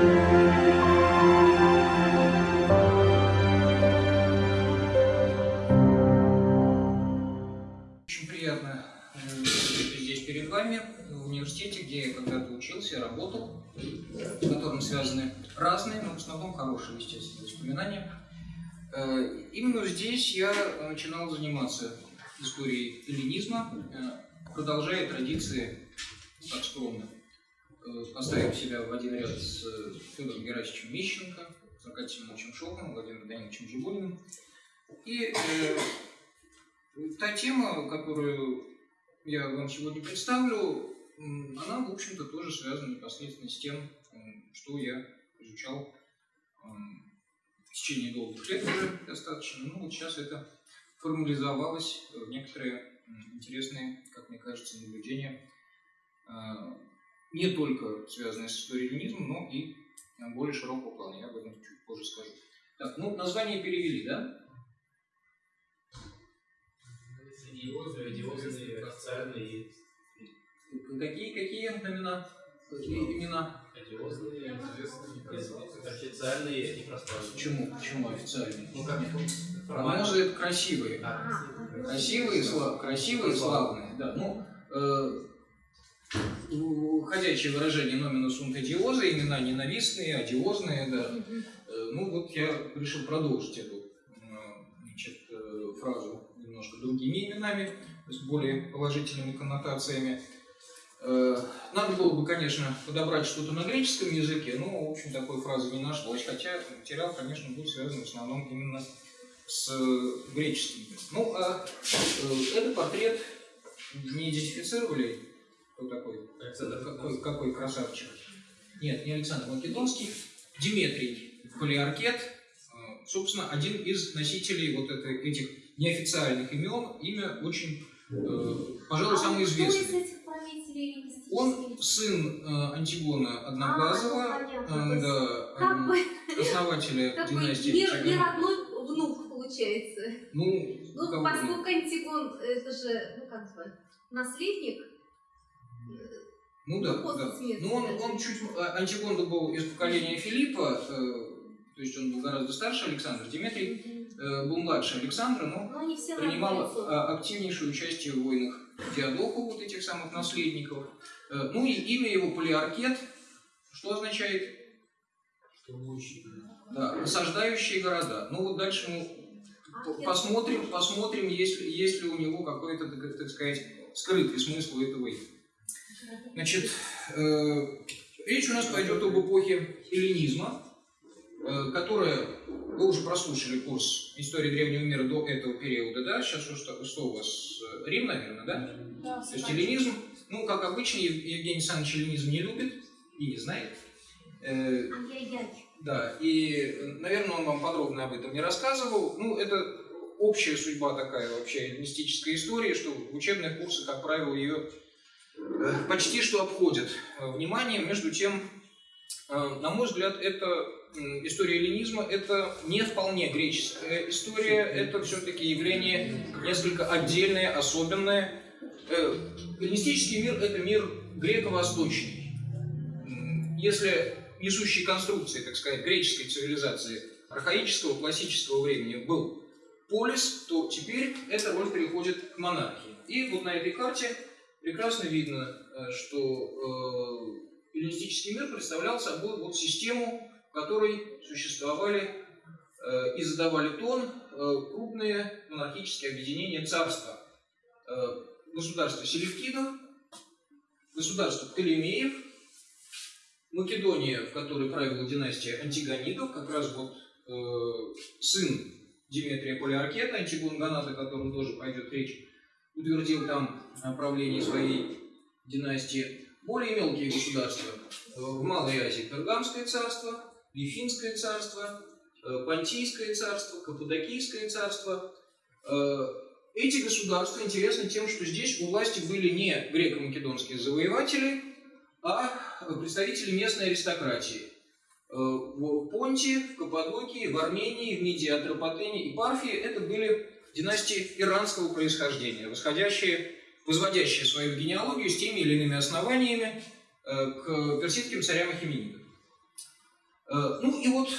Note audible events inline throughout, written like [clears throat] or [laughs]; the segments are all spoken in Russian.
Очень приятно э, здесь перед вами, в университете, где я когда-то учился и работал, с которым связаны разные, но в основном хорошие, естественно, воспоминания. Э, Именно здесь я начинал заниматься историей эллинизма, э, продолжая традиции так скромно, э, поставив себя в один ряд с э, Федором Герасимовичем Мищенко, Аркадием Семеновичем Шоковым, Владимиром Даниловичем Жигулиным. И э, та тема, которую я вам сегодня представлю, она, в общем-то, тоже связана непосредственно с тем, что я изучал м, в течение долгих лет уже достаточно. Ну, вот сейчас это формализовалось в некоторые интересные, как мне кажется, наблюдения, а, не только связанные с историей ленизма, но и а, более широкого плана. Я об этом чуть позже скажу. Так, ну, название перевели, да? Идиозы, одиозные, официальные, Какие, какие имена? Какие имена? одиозные, официальные и пространные. Почему? Почему официальные? Ну как А формально. красивые. А, Красивые, сла- красивые, славные. Да, ну, э, ходячее выражение номина сунт имена ненавистные, одиозные, да. Э, ну, вот я решил продолжить эту э, значит, э, фразу немножко другими именами, есть более положительными коннотациями. Надо было бы, конечно, подобрать что-то на греческом языке, но, в общем, такой фразы не нашлось, хотя материал, конечно, был связан в основном именно с греческим. Ну, а э, это портрет не идентифицировали, кто такой? Александр Какой, какой красавчик? Нет, не Александр Македонский, Диметрий Полиаркет, э, собственно, один из носителей вот это- этих неофициальных имен, имя очень, э, пожалуй, самое А Кто известное. Он сын э, Антигона Одноглазого, А, ну, понятно. э, да, Как м, бы [laughs] основателя [laughs] такой династии не, не родной внук получается. Ну, Ну, поскольку Антигон, это же, ну как бы, наследник. Ну да, Ну, да. смерти, Ну он, он чуть... а, Антигон был из поколения Филиппа, э, то есть он был гораздо старше Александра. Диметрий э, был младше Александра, но Но они все принимал а, активнейшее участие в войнах Диадоку, вот этих самых наследников. Э, ну и имя его Полиаркет, что означает? Да, осаждающие города. Ну вот дальше мы Аркет. посмотрим, посмотрим, есть, ли- есть ли у него какой-то, так, сказать, скрытый смысл этого имени. Значит, э, речь у нас пойдет об эпохе эллинизма, э, которая, вы уже прослушали курс истории древнего мира до этого периода, да? Сейчас что, что, у вас? э, Рим, наверное, да? Да, То есть эллинизм, ну, как обычно, Ев- Евгений Александрович эллинизм не любит и не знает. Э, да, и, наверное, он вам подробно об этом не рассказывал. Ну, это общая судьба такая вообще эллинистической истории, что учебные курсы, как правило, ее почти что обходят э, вниманием. Между тем, э, на мой взгляд, это история эллинизма – это не вполне греческая история, это все-таки явление несколько отдельное, особенное. Э, Эллинистический мир – это мир греко-восточный. Если несущей конструкции, так сказать, греческой цивилизации архаического классического времени был полис, то теперь эта роль переходит к монархии. И вот на этой карте прекрасно видно, э, что эллинистический мир представлял собой вот систему, в которой существовали э, и задавали тон э, крупные монархические объединения царства. Государство Селевкидов, государство Птолемеев, Македония, в которой правила династия Антигонидов, как раз вот э, сын Диметрия Полиаркета, Антигон Ганат, о котором тоже пойдет речь, утвердил там правление своей династии. Более мелкие государства. Э, В Малой Азии Пергамское царство, Вифинское царство, э, Понтийское царство, Каппадокийское царство. Э, Эти государства интересны тем, что здесь у власти были не греко-македонские завоеватели, а представители местной аристократии. В Понте, в Каппадокии, в Армении, в Мидии, Атропатене и Парфии это были династии иранского происхождения, восходящие, возводящие свою генеалогию с теми или иными основаниями э, к персидским царям Ахименидов. Э, Ну и вот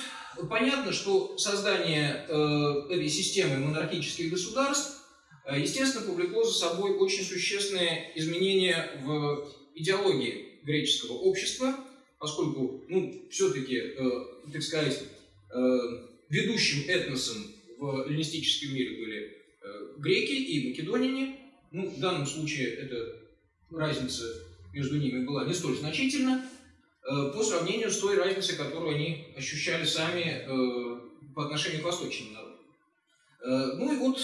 понятно, что создание э, этой системы монархических государств, естественно, повлекло за собой очень существенные изменения в идеологии греческого общества, поскольку, ну, все-таки, так сказать, ведущим этносом в эллинистическом мире были э, греки и македоняне. Ну, в данном случае эта разница между ними была не столь значительна, э, по сравнению с той разницей, которую они ощущали сами э, по отношению к восточным народам. Ну и вот,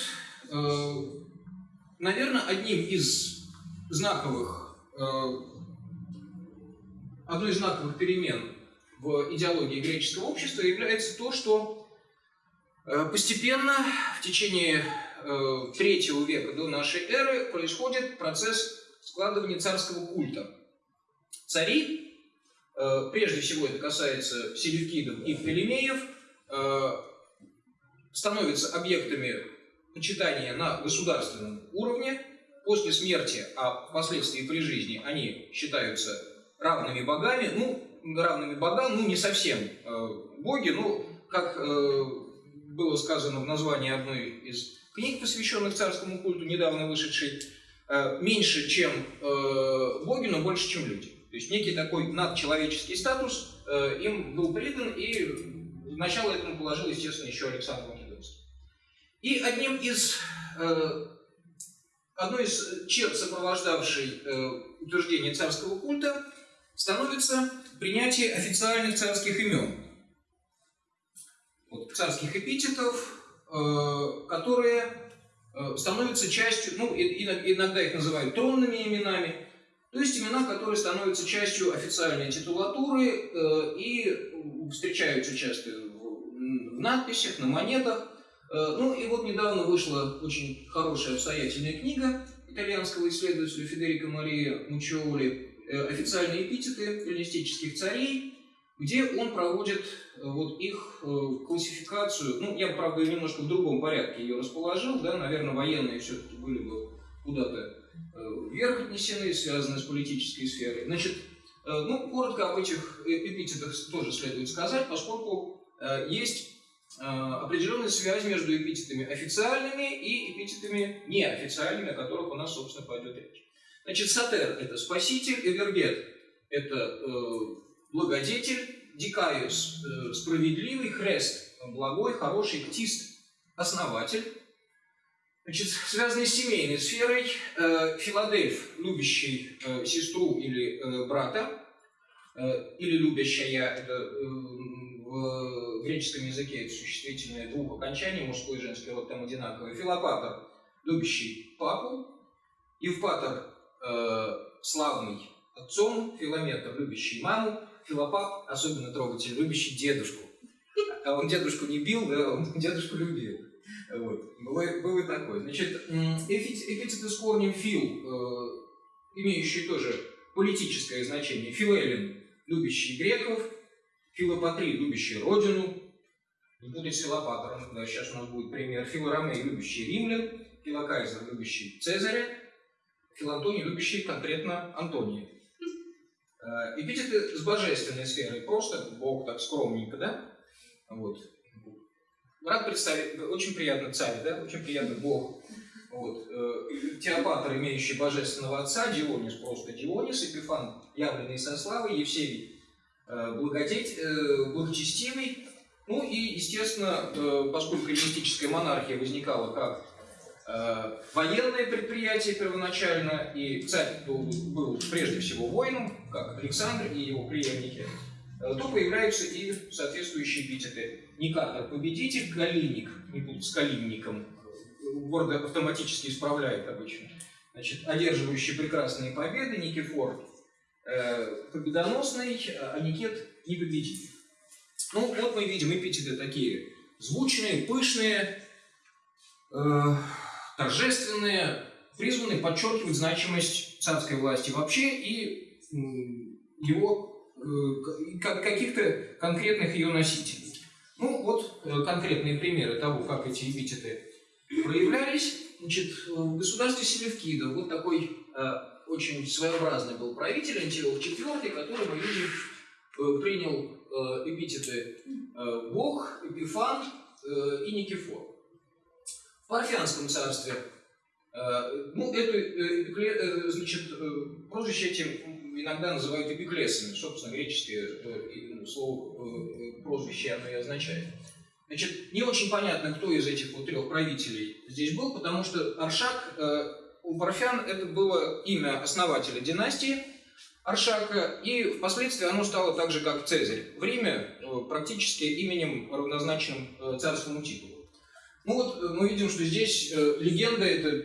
наверное, одним из знаковых, одной из знаковых перемен в идеологии греческого общества является то, что постепенно в течение э, третьего века до нашей эры происходит процесс складывания царского культа. Цари, э, прежде всего это касается селевкидов и пелемеев, э, становятся объектами почитания на государственном уровне. После смерти, а впоследствии при жизни, они считаются равными богами. Ну, равными богам, ну, не совсем э, боги, ну, как э, было сказано в названии одной из книг, посвященных царскому культу, недавно вышедшей, э, меньше, чем э, боги, но больше, чем люди. То есть некий такой надчеловеческий статус э, им был придан, и начало этому положил, естественно, еще Александр Македонский. И одним из, одной из черт, сопровождавшей утверждение царского культа, становится принятие официальных царских имен. Вот, царских эпитетов, э, которые э, становятся частью, ну, и- иногда их называют тронными именами, то есть имена, которые становятся частью официальной титулатуры э, и встречаются часто в, надписях, на монетах. Ну и вот недавно вышла очень хорошая обстоятельная книга итальянского исследователя Федерико Мария Мучиоли «Официальные эпитеты эллинистических царей», где он проводит э, вот их э, классификацию, ну, я, правда, немножко в другом порядке ее расположил, да, наверное, военные все-таки были бы куда-то э, вверх отнесены, связанные с политической сферой. Значит, ну, коротко об этих эпитетах тоже следует сказать, поскольку есть определенная связь между эпитетами официальными и эпитетами неофициальными, о которых у нас, собственно, пойдет речь. Значит, Сатер – это спаситель, Эвергет – это благодетель, Дикаиус э, – справедливый, Хрест – благой, хороший, Ктист – основатель. Значит, связанный с семейной сферой, э, Филадельф, любящий э, сестру или брата, или любящая, в греческом языке существительное двух окончаний, мужской и женский род там одинаковый. Филопатор, любящий папу, Евпатор, славный отцом, Филометр, любящий маму, Филопап, особенно трогатель, любящий дедушку. А он дедушку не бил, да, он [laughs] дедушку любил. Вот. Было, было такое. Значит, м, эпит- эпитеты с корнем фил, э, имеющие тоже политическое значение. Филелин, любящий греков, Филопатрий, любящий родину, не будет Филопатором, да, сейчас у нас будет пример. Филоромей, любящий римлян, Филокайзер, любящий Цезаря, Филантоний, любящий конкретно Антония. Эпитеты с божественной сферой, просто Бог так скромненько, да? Вот. Рад представить, очень приятно царь, да? Очень приятно Бог. Вот. э, Теопатр, имеющий божественного отца, Дионис, просто Дионис, Эпифан, явленный со славой, Евсевий, э, благодеть, э, благочестивый. Ну и, естественно, поскольку эллинистическая монархия возникала как военное предприятие первоначально, и царь был, был прежде всего воином, как Александр и его преемники, э, то появляются и соответствующие эпитеты. Никатор – победитель, Калиник, не путать с Калинником, Ворд автоматически исправляет обычно. Значит, одерживающий прекрасные победы, Никифор э, победоносный, а Никет – непобедитель. Ну, вот мы видим эпитеты такие звучные, пышные, э, торжественные, призванные подчеркивать значимость царской власти вообще и его э, каких-то конкретных ее носителей. Ну, вот э, конкретные примеры того, как эти эпитеты проявлялись. Значит, в государстве Селевкида вот такой э, очень своеобразный был правитель Антиох IV, который, мы видим, принял э, эпитеты э, Бог, Эпифан э, и Никифор. В Парфянском царстве э, ну, эту, э, э, значит, прозвище этим иногда называют эпиклесами. Собственно, греческое ну, слово прозвище оно и означает. Значит, не очень понятно, кто из этих вот трех правителей здесь был, потому что Аршак у парфян это было имя основателя династии Аршака, и впоследствии оно стало так же, как Цезарь. В Риме практически именем, равнозначным царскому титулу. Ну вот э, мы видим, что здесь э, легенда это, э,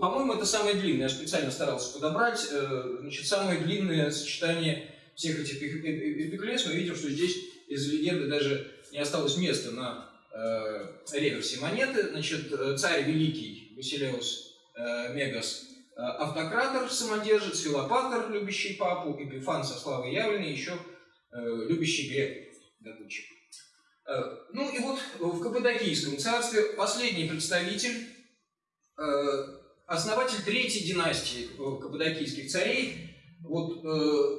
по-моему, это самое длинное. Я специально старался подобрать. э, Значит, самое длинное сочетание всех этих эпи- эпи- эпиклес. Мы видим, что здесь из легенды даже не осталось места на э, реверсе монеты. Значит, э, царь великий Василеус э, Мегас э, автократор, самодержец, филопатор, любящий папу, Эпифан со славой явленный, еще э, любящий грек, добытчик. Э, Ну и вот в Каппадокийском царстве последний представитель, э, основатель третьей династии э, каппадокийских царей, вот э,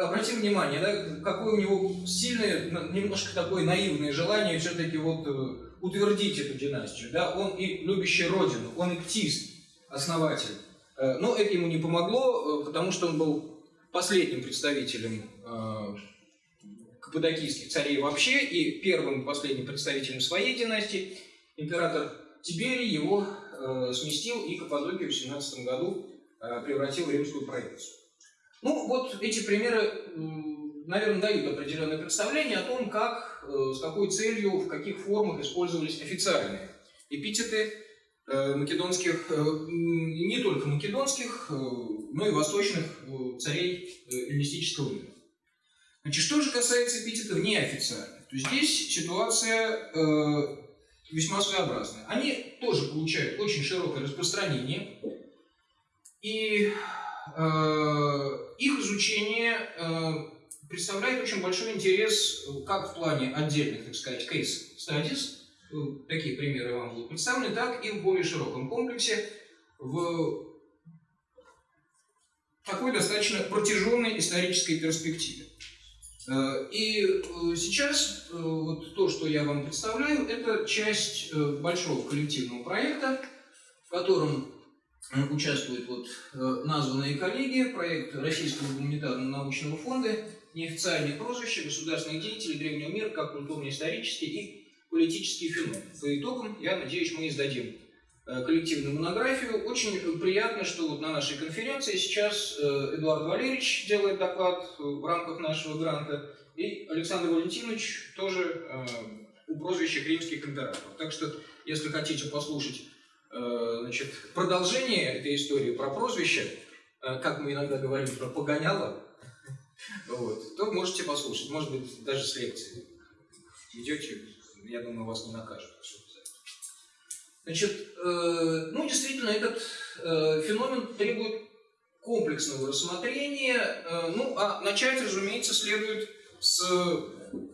обратим внимание, да, какое у него сильное, немножко такое наивное желание все-таки вот э, утвердить эту династию. Да? Он и любящий родину, он и ктист, основатель. Э, Но это ему не помогло, э, потому что он был последним представителем э, каппадокийских царей вообще и первым и последним представителем своей династии. Император Тиберий его э, сместил и Каппадокию в 17 году э, превратил в римскую провинцию. Ну, вот эти примеры, наверное, дают определенное представление о том, как, э, с какой целью, в каких формах использовались официальные эпитеты э, македонских, э, не только македонских, э, но и восточных э, царей э, эллинистического мира. Значит, что же касается эпитетов неофициальных, то здесь ситуация э, весьма своеобразная. Они тоже получают очень широкое распространение, и э, их изучение э, представляет очень большой интерес как в плане отдельных, так сказать, case studies, э, такие примеры вам будут представлены, так и в более широком комплексе, в такой достаточно протяженной исторической перспективе. Э, И э, сейчас э, вот то, что я вам представляю, это часть большого коллективного проекта, в котором участвуют вот названные коллеги, проект Российского гуманитарного научного фонда, неофициальные прозвища государственных деятелей древнего мира, как культурно-исторический и политический феномен. По итогам, я надеюсь, мы издадим коллективную монографию. Очень приятно, что вот на нашей конференции сейчас э, Эдуард Валерьевич делает доклад э, в рамках нашего гранта, и Александр Валентинович тоже э, у прозвища римских императоров. Так что, если хотите послушать э, значит, продолжение этой истории про прозвище, э, как мы иногда говорим про погоняло, вот, то можете послушать, может быть, даже с лекции. Идете, я думаю, вас не накажут. Значит, э, ну, действительно, этот э, феномен требует комплексного рассмотрения. Э, ну, а начать, разумеется, следует с,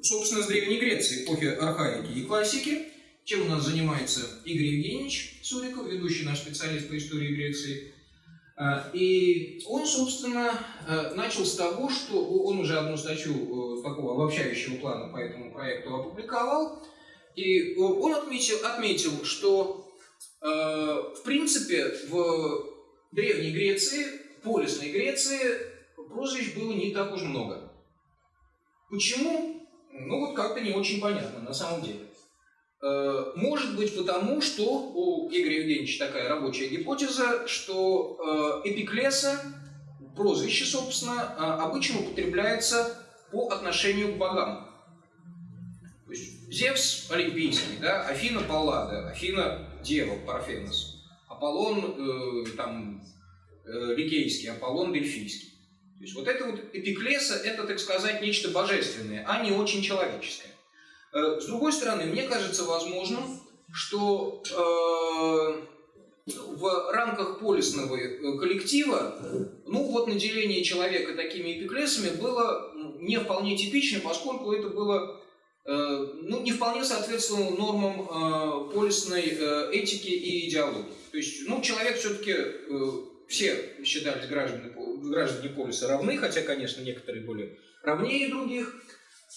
собственно, с Древней Греции, эпохи архаики и классики, чем у нас занимается Игорь Евгеньевич Суриков, ведущий наш специалист по истории Греции. А, И он, собственно, э, начал с того, что он уже одну статью э, такого обобщающего плана по этому проекту опубликовал, и э, он отметил, отметил что, э, в принципе, в Древней Греции, полисной Греции, прозвищ было не так уж много. Почему? Ну вот как-то не очень понятно на самом деле. Э, Может быть потому, что у Игоря Евгеньевича такая рабочая гипотеза, что э, эпиклеса, прозвище, собственно, э, обычно употребляется по отношению к богам. То есть Зевс олимпийский, да, Афина Паллада, Афина Дева, Парфенос, Аполлон э, там, э, Ликейский, Аполлон Дельфийский. То есть вот это вот эпиклеса, это, так сказать, нечто божественное, а не очень человеческое. Э, С другой стороны, мне кажется возможным, что э, в рамках полисного э, коллектива, ну вот наделение человека такими эпиклесами было не вполне типично, поскольку это было ну, не вполне соответствовало нормам э, полисной э, этики и идеологии. То есть, ну, человек все-таки, все считались граждане, граждане полиса равны, хотя, конечно, некоторые были равнее других.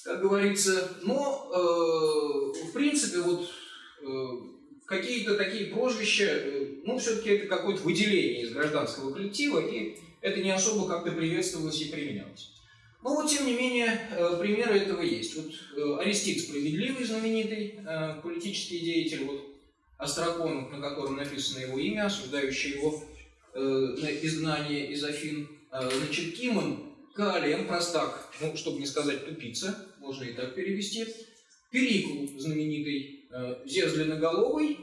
как говорится. Но, э, в принципе, вот э, какие-то такие прозвища, э, ну, все-таки это какое-то выделение из гражданского коллектива, и это не особо как-то приветствовалось и применялось. Но вот, тем не менее, э, примеры этого есть. Вот э, Арестит Справедливый, знаменитый э, политический деятель, вот Острокон, на котором написано его имя, осуждающий его на изгнание из Афин. Значит, Кимон Калиен, простак, ну, чтобы не сказать тупица, можно и так перевести. Перикл, знаменитый, Зевс длинноголовый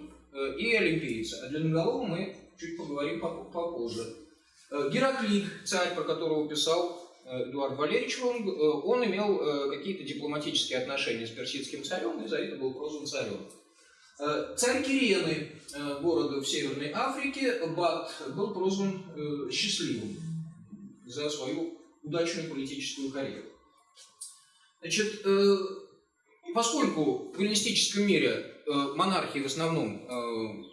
и Олимпиец. О длинноголовом мы чуть поговорим поп- попозже. Гераклит, царь, про которого писал Эдуард Валерьевич, он, э, он имел э, какие-то дипломатические отношения с персидским царем и за это был прозван царем. Э, Царь Кирены, э, города в Северной Африке, Бат, был прозван э, счастливым за свою удачную политическую карьеру. Значит, э, поскольку в эллинистическом мире э, монархии в основном, э,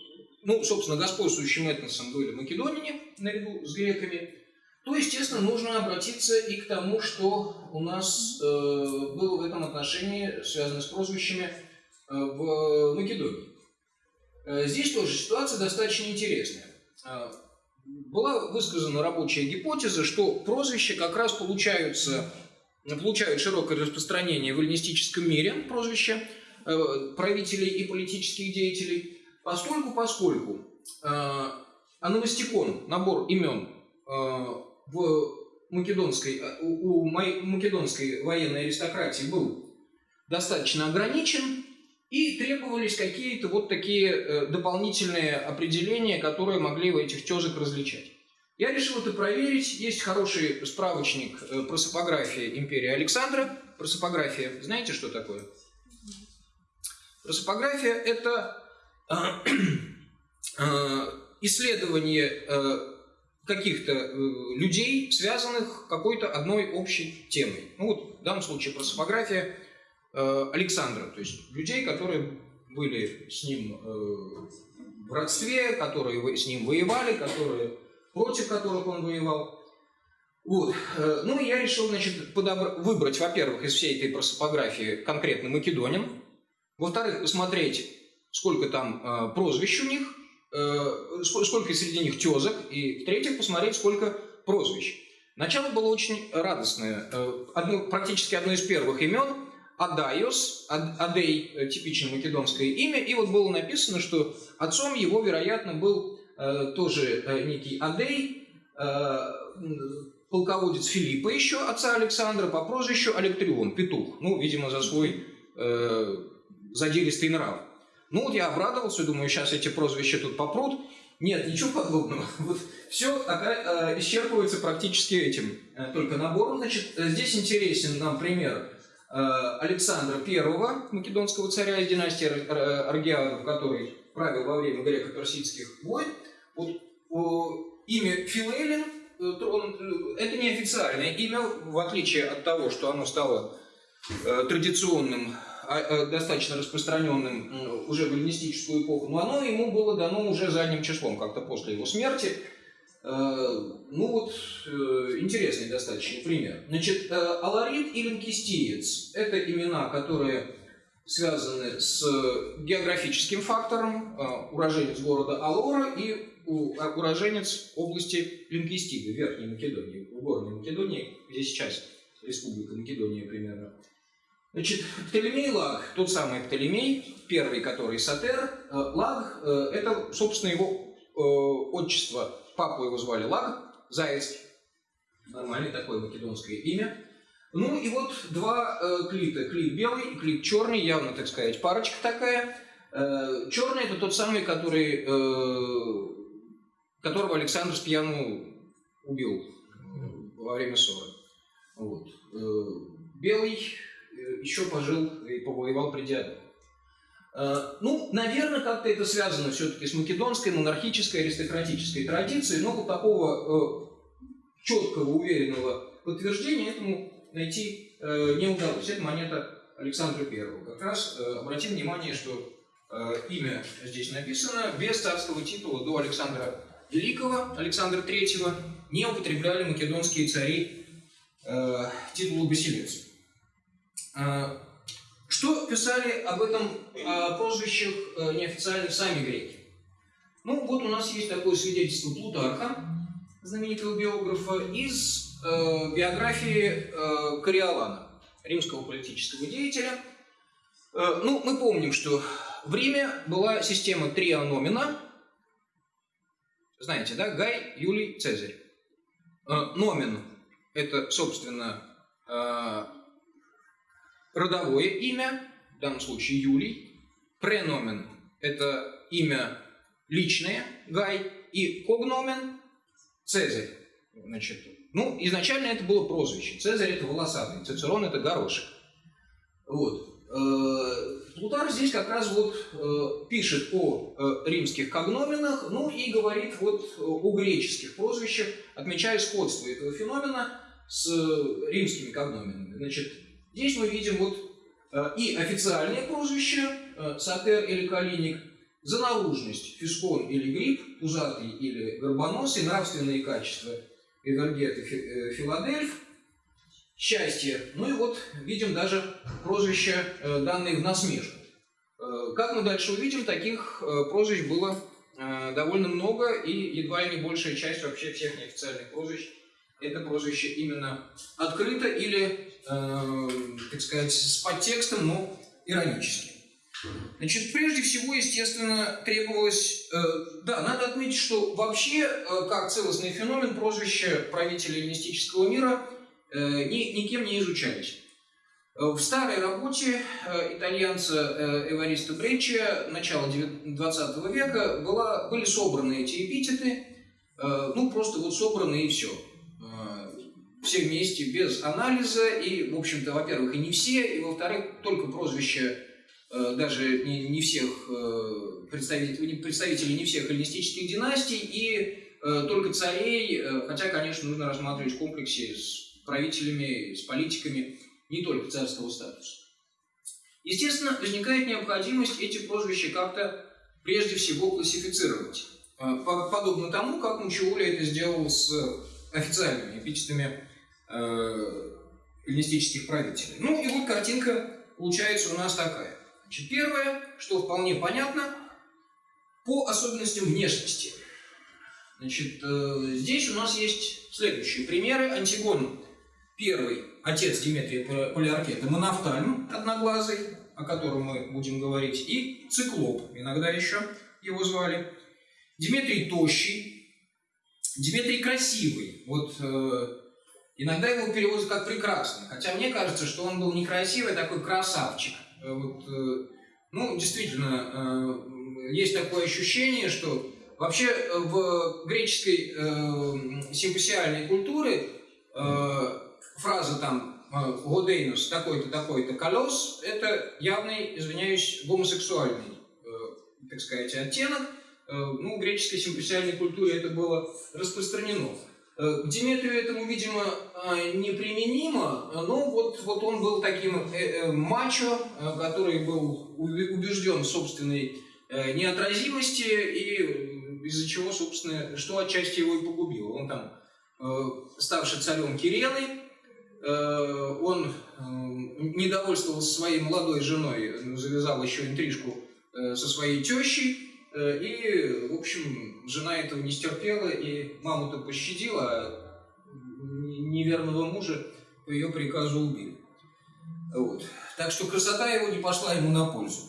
ну, собственно, господствующим этносом были македонине наряду с греками, то, естественно, нужно обратиться и к тому, что у нас э, было в этом отношении связано с прозвищами э, в Македонии. Э, Здесь тоже ситуация достаточно интересная. Э, Была высказана рабочая гипотеза, что прозвища как раз получаются, получают широкое распространение в эллинистическом мире, прозвища э, правителей и политических деятелей, поскольку, поскольку э, аномастикон, набор имен э, в македонской, э, у у ма- македонской военной аристократии был достаточно ограничен, и требовались какие-то вот такие э, дополнительные определения, которые могли в этих тезок различать. Я решил это проверить. Есть хороший справочник э, просопография империи Александра. Просопография, знаете, что такое? Просопография – это э, [clears throat] исследование каких-то э, людей, связанных какой-то одной общей темой. Ну вот в данном случае просопография э, Александра, то есть людей, которые были с ним э, в родстве, которые с ним воевали, которые против которых он воевал. Вот. Ну, и я решил, значит, подобра- выбрать, во-первых, из всей этой просопографии конкретно македонин, во-вторых, посмотреть, сколько там прозвищ у них, э, ск- сколько среди них тезок, и, в-третьих, посмотреть, сколько прозвищ. Начало было очень радостное. Э, одно- практически одно из первых имен Адайос, Ад- Адей, э, типично македонское имя, и вот было написано, что отцом его, вероятно, был э, тоже некий Адей, полководец Филиппа еще, отца Александра, по прозвищу Алектрион, петух. Ну, видимо, за свой э, задиристый нрав. Ну, вот я обрадовался, думаю, сейчас эти прозвища тут попрут. Нет, ничего подобного. [laughs] Вот все исчерпывается практически этим э, только набором. Значит, э, здесь интересен нам пример э, Александра I, македонского царя из династии Ар- Ар- Аргиадов, который правил во время греко-персидских войн. Вот, имя э, э, это не официальное имя, в отличие от того, что оно стало э, традиционным, э, достаточно распространенным уже в эллинистическую эпоху, но оно ему было дано уже задним числом, как-то после его смерти. Э, Ну вот, э, интересный достаточно пример. Значит, э, Аларит и Линкистиец – это имена, которые связаны с географическим фактором, э, уроженец города Алора и а, уроженец области Линкистиды, Верхней Македонии, в Горной Македонии, где сейчас Республика Македония примерно. Значит, Птолемей Лаг, тот самый Птолемей, первый, который Сатер, э, Лаг, э, это, собственно, его э, отчество, папу его звали Лаг, Заецкий, нормальное такое македонское имя. Ну и вот два клита, клит белый и клит черный, явно, так сказать, парочка такая. Черный это тот самый, который, которого Александр Спьяну убил во время ссоры. Вот. Белый еще пожил и повоевал при Диадоне. Э, Ну, наверное, как-то это связано все-таки с македонской монархической аристократической традицией, но вот такого четкого, уверенного подтверждения этому найти э, не удалось. Это монета Александра I. Как раз э, обратим внимание, что э, имя здесь написано без царского титула до Александра Великого, Александра III не употребляли македонские цари э, титулу басилевца. Э, Что писали об этом э, прозвищах э, неофициально сами греки? Ну, вот у нас есть такое свидетельство Плутарха, знаменитого биографа, из э, биографии э, Кориолана, римского политического деятеля. Э, ну, мы помним, что в Риме была система триономина. Знаете, да? Гай, Юлий, Цезарь. Э, номин – это, собственно, э, родовое имя, в данном случае Юлий. Преномен – это имя личное, Гай. И когномен – Цезарь. Значит, ну, изначально это было прозвище. Цезарь – это волосатый, Цицерон – это горошек. Вот. Э, Плутар здесь как раз вот э, пишет о э, римских когноменах, ну и говорит вот о греческих прозвищах, отмечая сходство этого феномена с римскими когноменами. Значит, здесь мы видим вот и официальное прозвище Сатер или Калиник, за наружность Фискон или Гриб, пузатый или горбоносый, нравственные качества Эвергет и Филадельф, счастье. Ну и вот видим даже прозвища, данные в насмешку. Как мы дальше увидим, таких прозвищ было довольно много, и едва ли не большая часть вообще всех неофициальных прозвищ это прозвище именно открыто или, э, так сказать, с подтекстом, но иронически. Значит, прежде всего, естественно, требовалось... Э, да, надо отметить, что вообще, э, как целостный феномен, прозвища правителей эллинистического мира э, ни, никем не изучались. В старой работе итальянца Эвариста Бреччи начала 20 века была, были собраны эти эпитеты, ну, просто вот собраны и все. Все вместе, без анализа, и, в общем-то, во-первых, и не все, и, во-вторых, только прозвища даже не, не всех представителей, представителей не всех эллинистических династий и только царей, хотя, конечно, нужно рассматривать в комплексе с правителями, с политиками не только царского статуса. Естественно, возникает необходимость эти прозвища как-то прежде всего классифицировать. Подобно тому, как Мучиули это сделал с официальными эпитетами эллинистических правителей. Ну и вот картинка получается у нас такая. Значит, первое, что вполне понятно, по особенностям внешности. Значит, э, здесь у нас есть следующие примеры. Антигон первый, отец Диметрия Полиаркета, Монофтальм одноглазый, о котором мы будем говорить, и Циклоп, иногда еще его звали. Диметрий тощий, Диметрий красивый. Вот э, иногда его переводят как прекрасный, хотя мне кажется, что он был некрасивый, такой красавчик. Э, вот, э, ну, действительно, э, есть такое ощущение, что вообще в греческой симпосиальной культуре фраза там «годейнус такой-то, такой-то колес» — это явный, извиняюсь, гомосексуальный, так сказать, оттенок. Ну, в греческой симпосиальной культуре это было распространено. К Диметрию этому, видимо, неприменимо, но вот, вот он был таким мачо, который был убежден в собственной неотразимости, и из-за чего, собственно, что отчасти его и погубило. Он там, ставший царем Кирены, он недовольствовался своей молодой женой, завязал еще интрижку со своей тещей, и, в общем, жена этого не стерпела, и маму-то пощадила, а неверного мужа по ее приказу убили. Вот. Так что красота его не пошла ему на пользу.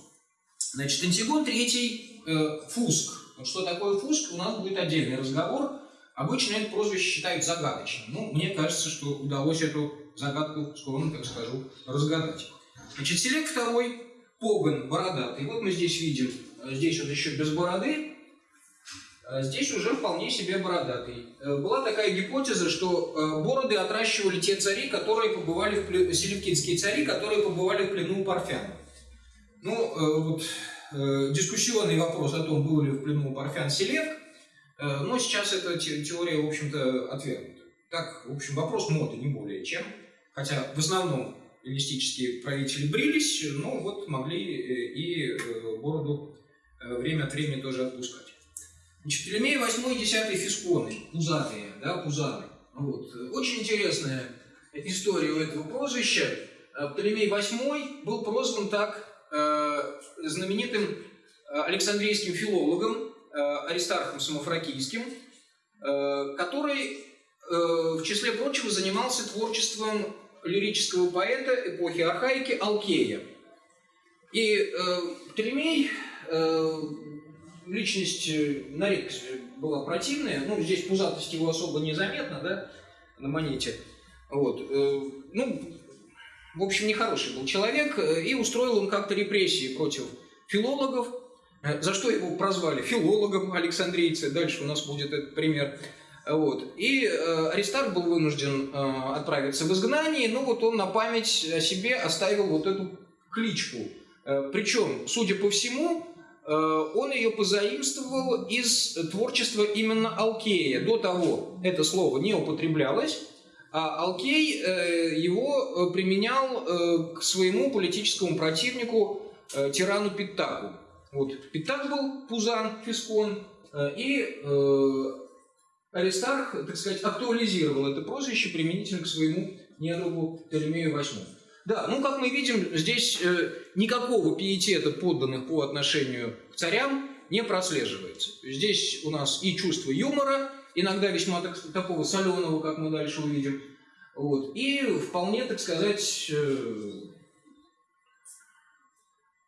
Значит, Антигон третий э, Фуск. Вот что такое Фуск, у нас будет отдельный разговор. Обычно это прозвище считают загадочным. Ну, мне кажется, что удалось эту загадку, скромно так скажу, разгадать. Значит, Селек второй Поган, бородатый. Вот мы здесь видим здесь вот еще без бороды, а здесь уже вполне себе бородатый. Была такая гипотеза, что бороды отращивали те цари, которые побывали в плену, селевкидские цари, которые побывали в плену у парфян. Ну, вот дискуссионный вопрос о том, был ли в плену у парфян Селевк, но сейчас эта теория, в общем-то, отвергнута. Так, в общем, вопрос моды, не более чем. Хотя в основном эллинистические правители брились, но вот могли и бороду время от времени тоже отпускать. Значит, Птолемей 8 и 10 фисконы, пузатые, да, пузаны. Вот. Очень интересная история у этого прозвища. э, Птолемей VIII был прозван так э, знаменитым э, Александрийским филологом э, Аристархом Самофракийским, э, который, э, в числе прочего, занимался творчеством лирического поэта эпохи архаики Алкея. И э, Птолемей, э, личность э, на редкость была противная, ну, здесь пузатость его особо незаметна, да, на монете. Вот. э, ну, в общем, нехороший был человек, э, и устроил он как-то репрессии против филологов, э, за что его прозвали филологом александрийцы, дальше у нас будет этот пример. Вот. И э, Аристарх был вынужден э, отправиться в изгнание, но вот он на память о себе оставил вот эту кличку. Э, причем, судя по всему, э, он ее позаимствовал из творчества именно Алкея. До того это слово не употреблялось, а Алкей э, его э, применял э, к своему политическому противнику, э, тирану Питтаку. Вот. Питтак был Пузан, Фискон, э, и э, Аристарх, так сказать, актуализировал это прозвище применительно к своему недругу Птолемею VIII. Да, ну, как мы видим, здесь э, никакого пиетета подданных по отношению к царям не прослеживается. Здесь у нас и чувство юмора, иногда весьма так- такого соленого, как мы дальше увидим, вот, и вполне, так сказать, э,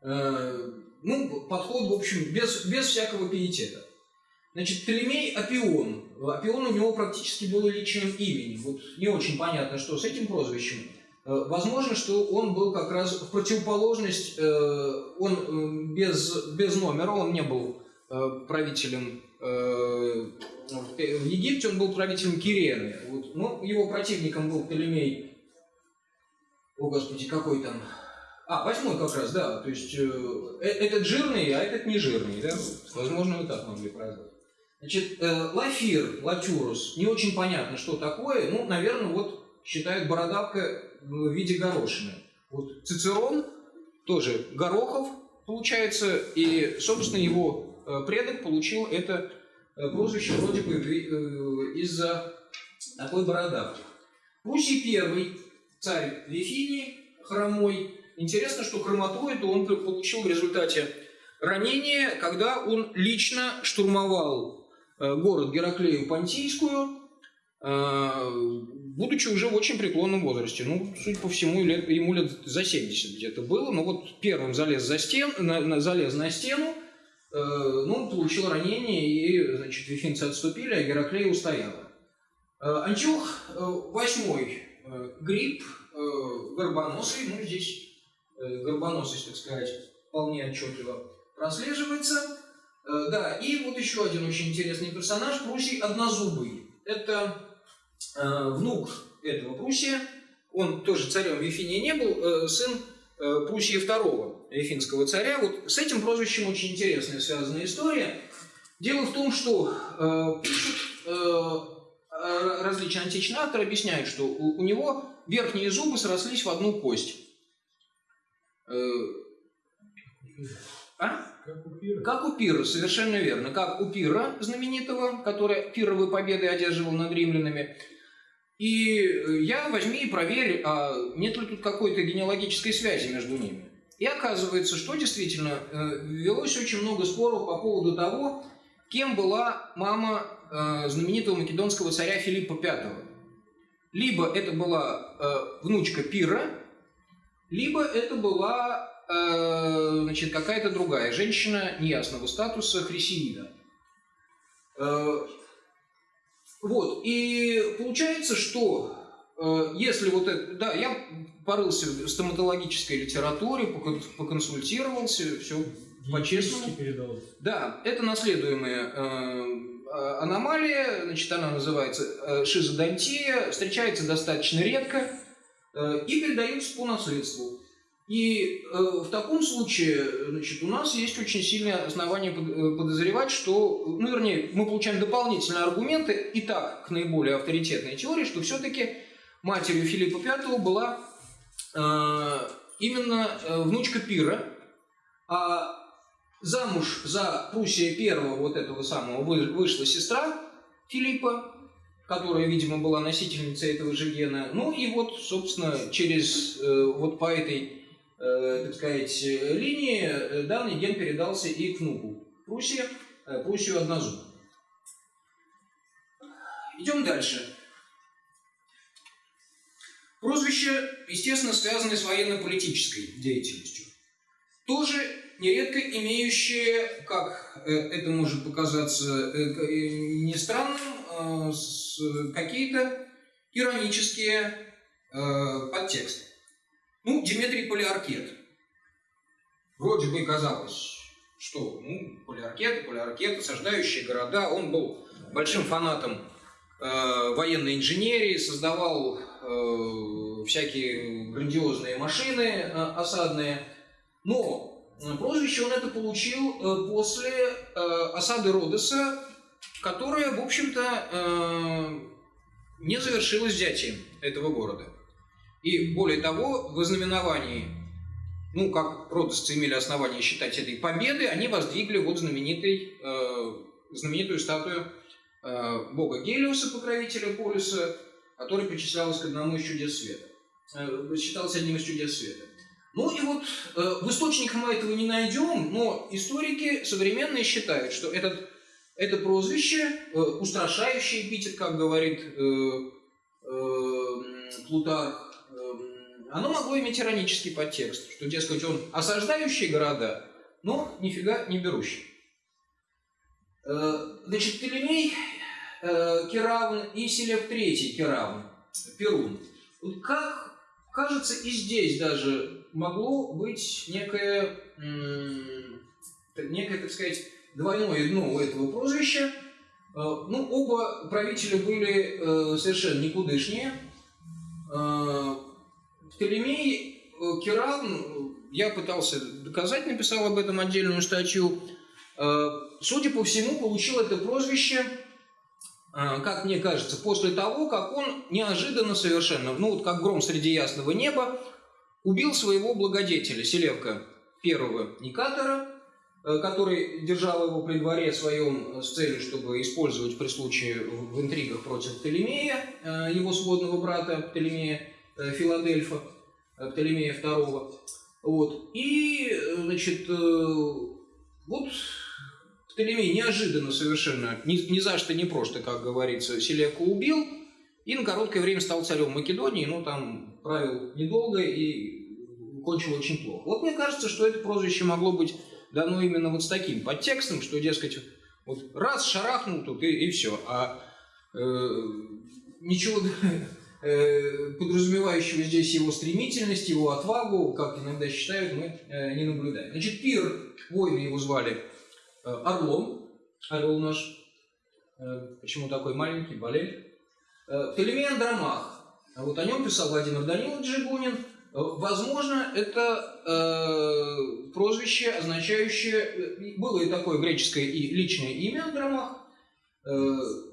э, ну, подход, в общем, без, без всякого пиетета. Значит, Птолемей Апион. Апион у него практически было личным именем. Вот не очень понятно, что с этим прозвищем. Э, Возможно, что он был как раз в противоположность, э, он без, без номера, он не был э, правителем в Египте, он был правителем Кирены. Вот. Ну, его противником был Птолемей, о господи, какой там, а, восьмой как раз, да, то есть этот жирный, а этот не жирный, да, возможно, вы так могли прозвать. Значит, лафир, латюрус, не очень понятно, что такое, ну, наверное, вот считают бородавка в виде горошины. Вот Цицерон, тоже Горохов, получается, и, собственно, его э, предок получил это э, прозвище вроде бы э, из-за такой бородавки. Пруссий первый, царь Вифинии, хромой. Интересно, что хромоту эту он получил в результате ранения, когда он лично штурмовал город Гераклею Понтийскую, будучи уже в очень преклонном возрасте. Ну, судя по всему, ему лет за 70 где-то было. Но вот первым залез, за стен, на, на- залез на стену, э, ну, получил ранение, и, значит, вифинцы отступили, а Гераклея устояла. Э, Антиох э, восьмой э, гриб, э, горбоносый, ну, здесь э, горбоносость, так сказать, вполне отчетливо прослеживается. Э, Да, и вот еще один очень интересный персонаж, Прусий Однозубый. Это э, внук этого Прусия, он тоже царем Вифинии не был, э, сын э, Прусия II, вифинского царя. Вот с этим прозвищем очень интересная связанная история. Дело в том, что э, пишут э, э, различные античные авторы, объясняют, что у, у него верхние зубы срослись в одну кость. Э, а? Как у Пира. Совершенно верно. Как у Пира знаменитого, который пировые победы одерживал над римлянами. И э, я возьми и проверь, а нет ли тут какой-то генеалогической связи между ними. И оказывается, что действительно э, велось очень много споров по поводу того, кем была мама э, знаменитого македонского царя Филиппа V. Либо это была внучка Пира, либо это была э, значит, какая-то другая женщина неясного статуса, Хрисеида. Э, вот, и получается, что э, если вот это... Да, я порылся в стоматологической литературе, покон- поконсультировался, все по-честному. Да, это наследуемая э, а- аномалия, значит, она называется шизодонтия, встречается достаточно редко э, и передается по наследству. И э, в таком случае, значит, у нас есть очень сильное основание э, подозревать, что, ну, вернее, мы получаем дополнительные аргументы, и так, к наиболее авторитетной теории, что все-таки матерью Филиппа V была э, именно э, внучка Пира, а замуж за Пруссия первого вот этого самого вы- вышла сестра Филиппа, которая, видимо, была носительницей этого же гена. Ну и вот, собственно, через э, вот по этой, э, так сказать, э, линии э, данный ген передался и к внуку Пруссии, э, Пруссию однозуб. Идем дальше. Прозвище, естественно, связано с военно-политической деятельностью. Тоже нередко имеющие, как э, это может показаться э, э, не странным, э, с- какие-то иронические э, подтексты. Ну, Дмитрий Полиаркет. Вроде бы казалось, что ну, Полиаркет, Полиаркет, осаждающие города, он был большим фанатом э, военной инженерии, создавал э, всякие грандиозные машины э, осадные. Но э, прозвище он это получил э, после э, осады Родоса, которая, в общем-то, э, не завершилась взятием этого города. И более того, в ознаменовании, ну, как родосцы имели основания считать этой победы, они воздвигли вот знаменитый, э, знаменитую статую э, бога Гелиуса, покровителя полюса, который причислялся к одному из чудес света. Э, считался одним из чудес света. Ну и вот э, в источниках мы этого не найдем, но историки современные считают, что этот, это прозвище, э, устрашающий эпитет, как говорит э, э, Плутарх, оно могло иметь иронический подтекст, что, дескать, он осаждающий города, но нифига не берущий. Э, Значит, Птолемей э, Керавн и Селев III Керавн, Перун. Как кажется, и здесь даже могло быть некое, некое, так сказать, двойное дно у этого прозвища. Э, Ну, оба правителя были совершенно никудышнее. Птолемей э, Керавн, э, я пытался доказать, написал об этом отдельную статью, э, судя по всему, получил это прозвище как мне кажется, после того, как он неожиданно совершенно, ну вот как гром среди ясного неба, убил своего благодетеля Селевка первого Никатора, который держал его при дворе своем с целью, чтобы использовать при случае в интригах против Птолемея, его сводного брата Птолемея Филадельфа, э, Птолемея II. Вот. И, э, значит, э, вот Птолемей неожиданно совершенно, ни, ни за что, не просто, как говорится, Селевку убил и на короткое время стал царем Македонии, но там правил недолго и кончил очень плохо. Вот мне кажется, что это прозвище могло быть дано именно вот с таким подтекстом, что, дескать, вот раз шарахнул тут и, и все, а э, ничего э, [laughs] подразумевающего здесь его стремительность, его отвагу, как иногда считают, мы э, не наблюдаем. Значит, Пир, воины его звали, Э, Орлом, орел наш, э, почему такой маленький, болель. Э, Птолемей Андромах, А вот о нем писал Владимир Данилович Жигунин. Э, Возможно, это э, прозвище, означающее, э, было и такое греческое и личное имя Андромах, э,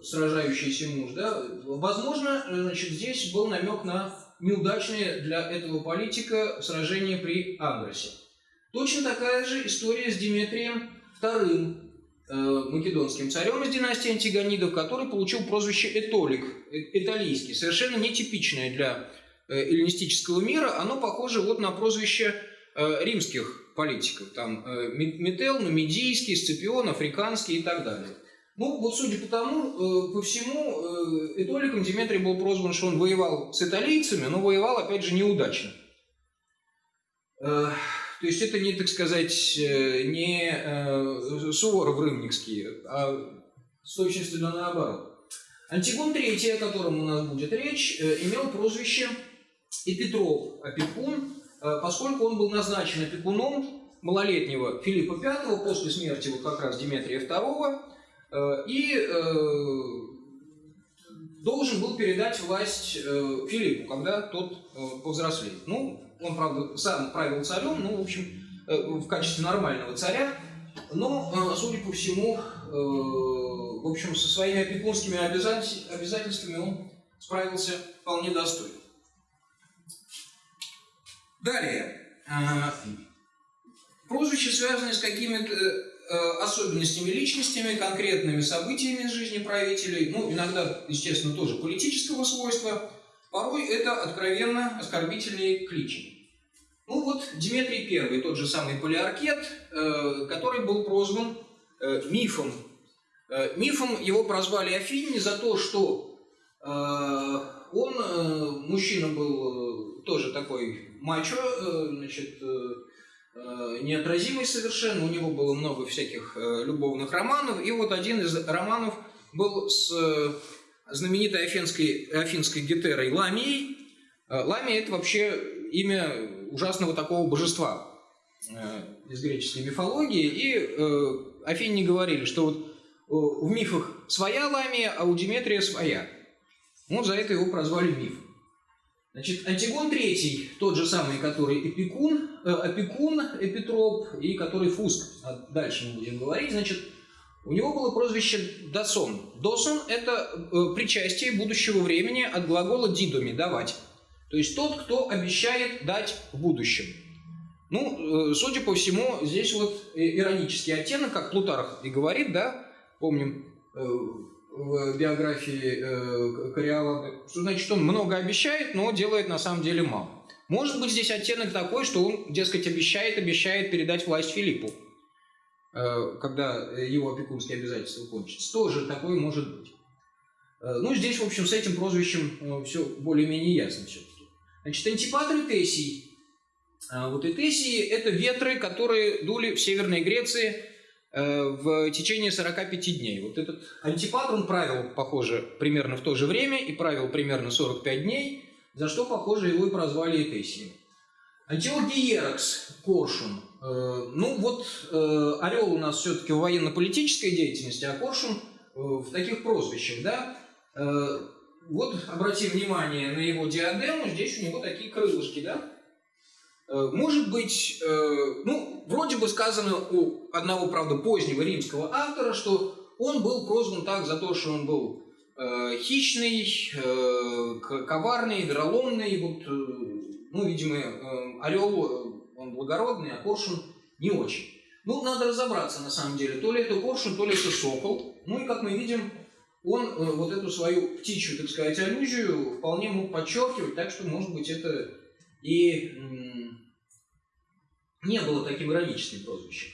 сражающийся муж, да, возможно, э, значит, здесь был намек на неудачное для этого политика сражение при Андросе. Точно такая же история с Диметрием II, э, македонским царем из династии Антигонидов, который получил прозвище Этолик, э- эталийский, совершенно нетипичное для э, эллинистического мира. Оно похоже вот на прозвище э, римских политиков. Там э, Ме- Метел, Нумидийский, Сципион, Африканский и так далее. Ну, вот судя по тому, э, по всему, э, Этоликом Диметрий был прозван, что он воевал с италийцами, но воевал, опять же, неудачно. Э, То есть это не, так сказать, э, не э, Суворов Рымникский, а с наоборот. Антигон III, о котором у нас будет речь, имел прозвище Эпитроп, опекун, э, поскольку он был назначен опекуном малолетнего Филиппа V после смерти вот как раз Дмитрия II, и э, должен был передать власть э, Филиппу, когда тот э, повзрослеет. Ну, он, правда, сам правил царем, ну, в общем, э, в качестве нормального царя, но, э, судя по всему, э, в общем, со своими опекунскими обязатель- обязательствами он справился вполне достойно. Далее. Э, Прозвища, связанные с какими-то э, особенностями личностями, конкретными событиями из жизни правителей, ну, иногда, естественно, тоже политического свойства, порой это откровенно оскорбительные кличи. Ну вот Дмитрий I, тот же самый полиаркет, э, который был прозван э, мифом. Э, мифом его прозвали афиняне за то, что э, он, э, мужчина был э, тоже такой мачо, э, значит, э, э, неотразимый совершенно, у него было много всяких э, любовных романов, и вот один из романов был с э, знаменитой афинской, афинской гетерой Ламией. Э, Ламия – это вообще имя ужасного такого божества э, из греческой мифологии, и э, афиняне говорили, что вот э, в мифах своя Ламия, а у Диметрия своя. Вот за это его прозвали миф. Значит, Антигон III, тот же самый, который Эпикун, э, Опекун, Эпитроп, и который Фуск, а дальше мы будем говорить, значит, у него было прозвище Досон. Досон – это э, причастие будущего времени от глагола «дидоми» – «давать». То есть тот, кто обещает дать в будущем. Ну, э, судя по всему, здесь вот иронический оттенок, как Плутарх и говорит, да, помним э, в биографии э, Кориолана, что значит он много обещает, но делает на самом деле мало. Может быть здесь оттенок такой, что он, дескать, обещает, обещает передать власть Филиппу, э, когда его опекунские обязательства кончатся. Тоже такой может быть. Э, Ну, здесь, в общем, с этим прозвищем все более-менее ясно все-таки. Значит, антипатр и Тессий. А Вот и Тессии – это ветры, которые дули в Северной Греции в течение 45 дней. Вот этот антипатр, он правил, похоже, примерно в то же время и правил примерно 45 дней, за что, похоже, его и прозвали Этесием. Антиох Гиеракс, Коршун. Э, Ну вот э, орел у нас все-таки в военно-политической деятельности, а Коршун э, в таких прозвищах, да? Э, Вот обрати внимание на его диадему, здесь у него такие крылышки, да? Э, Может быть, э, ну, вроде бы сказано у одного, правда, позднего римского автора, что он был прозван так за то, что он был э, хищный, коварный, вероломный. Вот, ну, видимо, орел, он благородный, а коршун не очень. Ну, надо разобраться, на самом деле, то ли это коршун, то ли это сокол. Ну, и, как мы видим, он вот эту свою птичью, так сказать, аллюзию вполне мог подчеркивать, так что, может быть, это и не было таким ироническим прозвищем.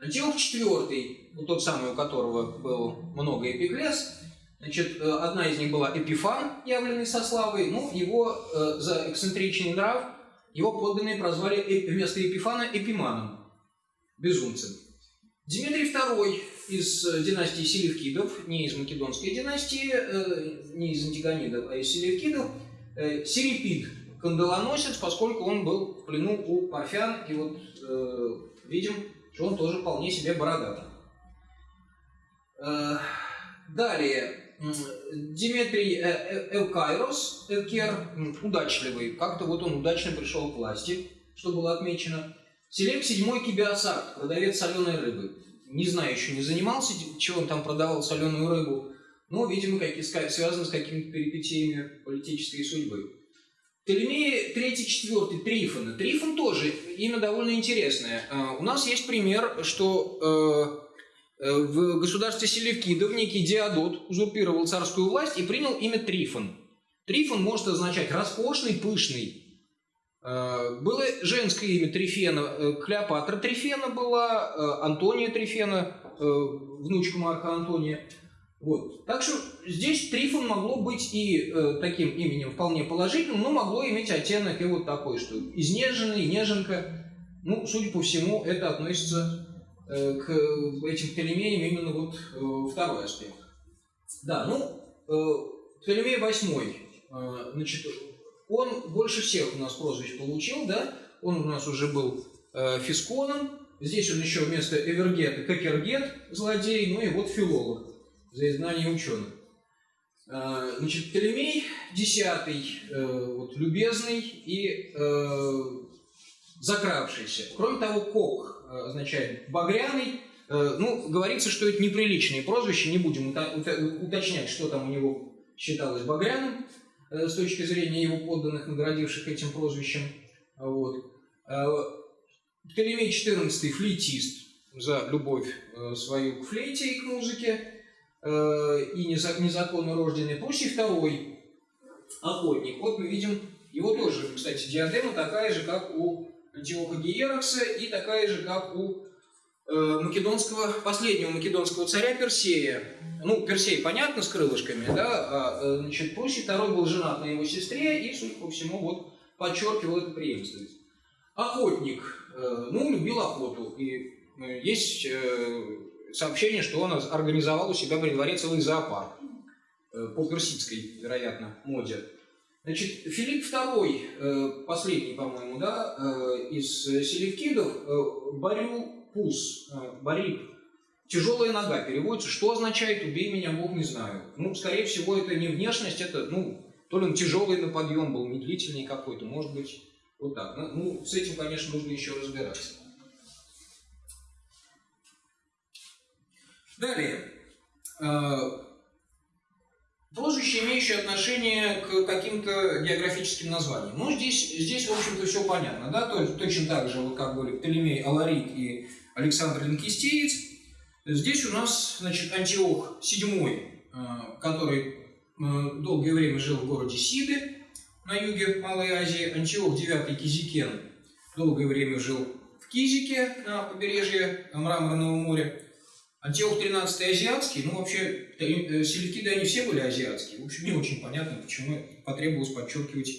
Антиох IV, вот тот самый, у которого было много эпиклес, значит, э, одна из них была Эпифан, явленный со славой, ну, его э, за эксцентричный нрав, его подданные прозвали вместо Эпифана Эпиманом, безумцем. Дмитрий II из э, династии Селевкидов, не из Македонской династии, не из Антигонидов, а из Селевкидов, э, Серепид, кандалоносец, поскольку он был в плену у парфян, и вот э, видим, что он тоже вполне себе бородатый. Э, далее, м, Дмитрий э, э, Эвкайрос, Эвкер, м, удачливый, как-то вот он удачно пришел к власти, что было отмечено. Селек седьмой Кибиасарт, продавец соленой рыбы. Не знаю, еще не занимался, чего он там продавал соленую рыбу, но, видимо, какие, связано с какими-то перипетиями политической судьбы. Третий, четвертый, Трифона. Трифон тоже имя довольно интересное. А, У нас есть пример, что э, э, в государстве Селевкидов некий Диадот узурпировал царскую власть и принял имя Трифон. Трифон может означать роскошный, пышный. Э, Было женское имя Трифена, э, Клеопатра Трифена была, Антония Трифена, внучка Марка Антония. Вот. Так что здесь Трифон могло быть и э, таким именем вполне положительным, но могло иметь оттенок и вот такой, что изнеженный, неженка. Ну, судя по всему, это относится э, к этим Птолемеям именно вот э, второй аспект. Да, ну, э, Птолемей восьмой, э, значит, он больше всех у нас прозвищ получил, да, он у нас уже был э, фисконом, здесь он еще вместо Эвергета Кокергет, злодей, ну и вот филолог за изгнание ученых. Э, Значит, Птолемей десятый, э, вот, любезный и э, закравшийся. Кроме того, Кок э, означает багряный. Ну, говорится, что это неприличные прозвища, не будем уточнять, что там у него считалось багряным с точки зрения его подданных, наградивших этим прозвищем. Вот. Птолемей XIV флейтист. за любовь свою к флейте и к музыке, и неза- незаконно рожденный. Пруссий второй охотник. Вот мы видим его тоже, кстати, диадема такая же, как у Антиоха Гиерокса, и такая же, как у э, македонского, последнего македонского царя Персея. Ну, Персей, понятно, с крылышками, да, а, э, значит, Пруссий второй был женат на его сестре, и, судя по всему, вот подчеркивал эту преемственность. Охотник, э, ну, любил охоту, и э, есть э, сообщение, что он организовал у себя при дворе целый зоопарк э, по персидской, вероятно, моде. Значит, Филипп II, э, последний, по-моему, да, э, из селевкидов, Барюпус, э, Барип, тяжелая нога переводится. Что означает «убей меня, Бог, не знаю». Ну, скорее всего, это не внешность, это, ну, то ли он тяжелый на подъем был, медлительный какой-то, может быть, вот так. Ну, ну, с этим, конечно, нужно еще разбираться. Далее. Э, Прозвище, имеющее отношение к каким-то географическим названиям. Ну, здесь, здесь в общем-то, все понятно, да, то есть точно так же, вот как были Птолемей Аларит и Александр Линкистеец. Здесь у нас, значит, Антиох VII, э, который э, долгое время жил в городе Сиды на юге Малой Азии, Антиох IX Кизикен долгое время жил в Кизике на побережье Мраморного моря. Антиох 13 азиатский, ну вообще э, селевкиды они все были азиатские. В общем, не очень понятно, почему потребовалось подчеркивать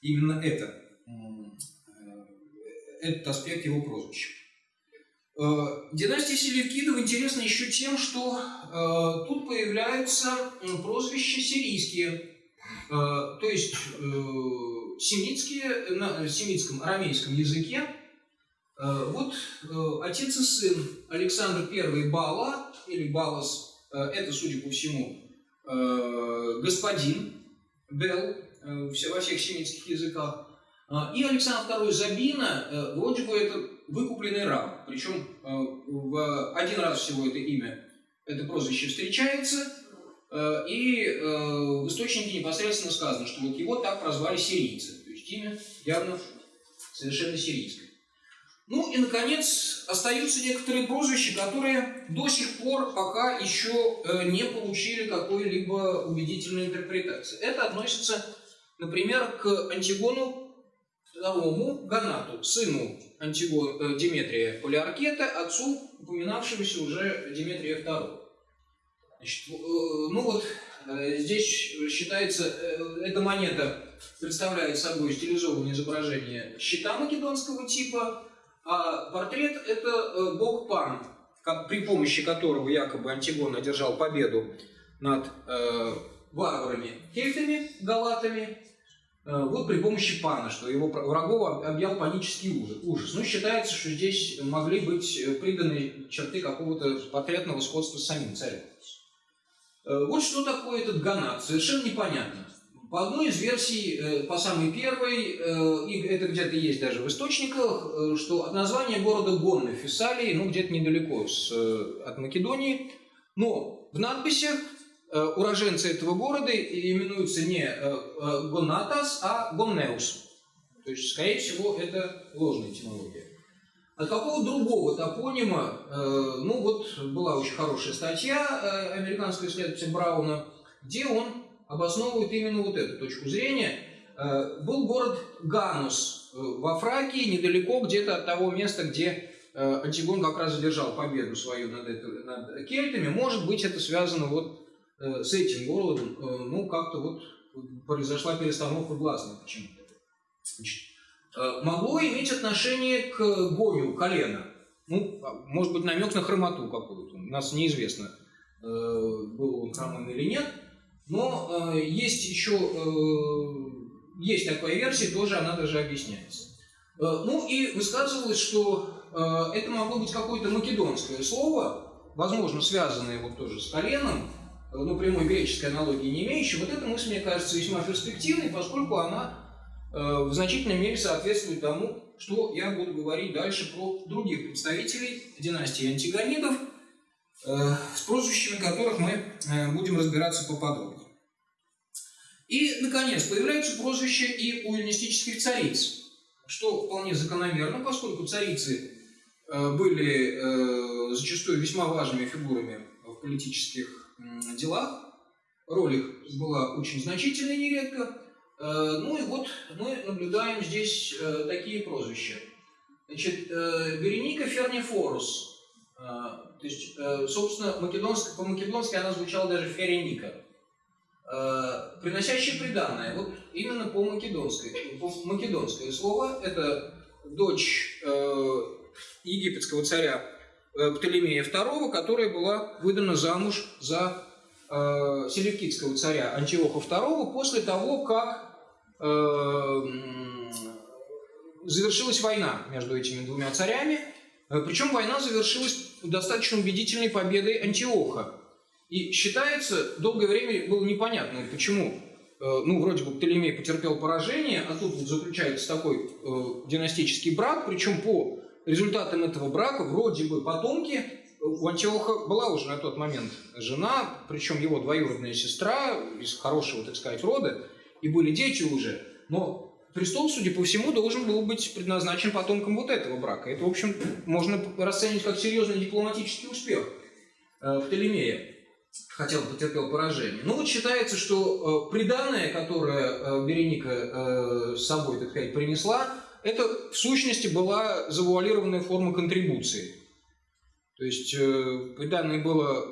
именно это, э, этот аспект его прозвища. Э, Династия Селевкидов интересна еще тем, что тут появляются прозвища сирийские, то есть семитские, на семитском, арамейском языке Вот э, отец и сын Александр I Бала, или Балас, э, это, судя по всему, э, господин Бел э, во всех семитских языках. И Александр II Забина, э, вроде бы это выкупленный раб. Причем э, в один раз всего это имя, это прозвище встречается, э, и э, в источнике непосредственно сказано, что вот его так прозвали сирийцы. То есть имя явно совершенно сирийское. Ну и, наконец, остаются некоторые прозвища, которые до сих пор пока еще э, не получили какой-либо убедительной интерпретации. Это относится, например, к Антигону II Ганату, сыну Антиго- э, Диметрия Полиаркета, отцу упоминавшегося уже Диметрия II. Значит, э, ну вот здесь считается, эта монета представляет собой стилизованное изображение щита македонского типа, а портрет – это э, бог Пан, при помощи которого якобы Антигон одержал победу над э, варварами кельтами, галатами, э, вот при помощи Пана, что его врагов об- объял панический ужас. ужас. Ну, считается, что здесь могли быть э, приданы черты какого-то портретного сходства с самим царем. Э, Вот что такое этот ганат, совершенно непонятно. По одной из версий, э, по самой первой, э, и это где-то есть даже в источниках, э, что от названия города Гонны Фессалии, ну где-то недалеко с, от Македонии, но в надписях уроженцы этого города именуются не Гонатас, а Гоннеус. То есть, скорее всего, это ложная этимология. От какого другого топонима, ну вот была очень хорошая статья американского исследователя Брауна, где он обосновывает именно вот эту точку зрения. Э, был город Ганус э, во Фракии, недалеко где-то от того места, где э, Антигон как раз задержал победу свою над, это- над кельтами. Может быть, это связано вот с этим городом. Ну, как-то вот произошла перестановка гласных почему-то. Могло иметь отношение к гоню колена. Ну, а, может быть, намек на хромоту какую-то. У нас неизвестно, был он хромым или нет. Но э, есть еще э, есть такая версия, тоже она даже объясняется. Э, ну и высказывалось, что э, это могло быть какое-то македонское слово, возможно, связанное вот тоже с коленом, э, но прямой греческой аналогии не имеющее. Вот эта мысль, мне кажется, весьма перспективной, поскольку она э, в значительной мере соответствует тому, что я буду говорить дальше про других представителей династии антигонидов, э, с прозвищами которых мы э, будем разбираться поподробнее. И, наконец, появляются прозвища и у эллинистических цариц, что вполне закономерно, поскольку царицы э, были э, зачастую весьма важными фигурами в политических делах. Роль их была очень значительной нередко. Э, Ну и вот мы наблюдаем здесь такие прозвища. Значит, Вереника Фернифорус. То есть, собственно, македонск- по-македонски она звучала даже Ференика. Э, Приносящее приданное. Вот именно по-македонской. По-македонское слово – это дочь э, египетского царя э, Птолемея II, которая была выдана замуж за э, селевкидского царя Антиоха II после того, как э, завершилась война между этими двумя царями. Э, Причем война завершилась достаточно убедительной победой Антиоха. И считается, долгое время было непонятно, почему. Э, Ну, вроде бы Птолемей потерпел поражение, а тут вот заключается такой э, династический брак, причем по результатам этого брака вроде бы потомки у Антиоха была уже на тот момент жена, причем его двоюродная сестра из хорошего, так сказать, рода, и были дети уже. Но престол, судя по всему, должен был быть предназначен потомкам вот этого брака. Это, в общем, можно расценивать как серьезный дипломатический успех э, Птолемея, хотя он потерпел поражение. Но вот считается, что э, приданное, которое э, Береника э, собой, так сказать, принесла, это в сущности была завуалированная форма контрибуции. То есть э, приданное было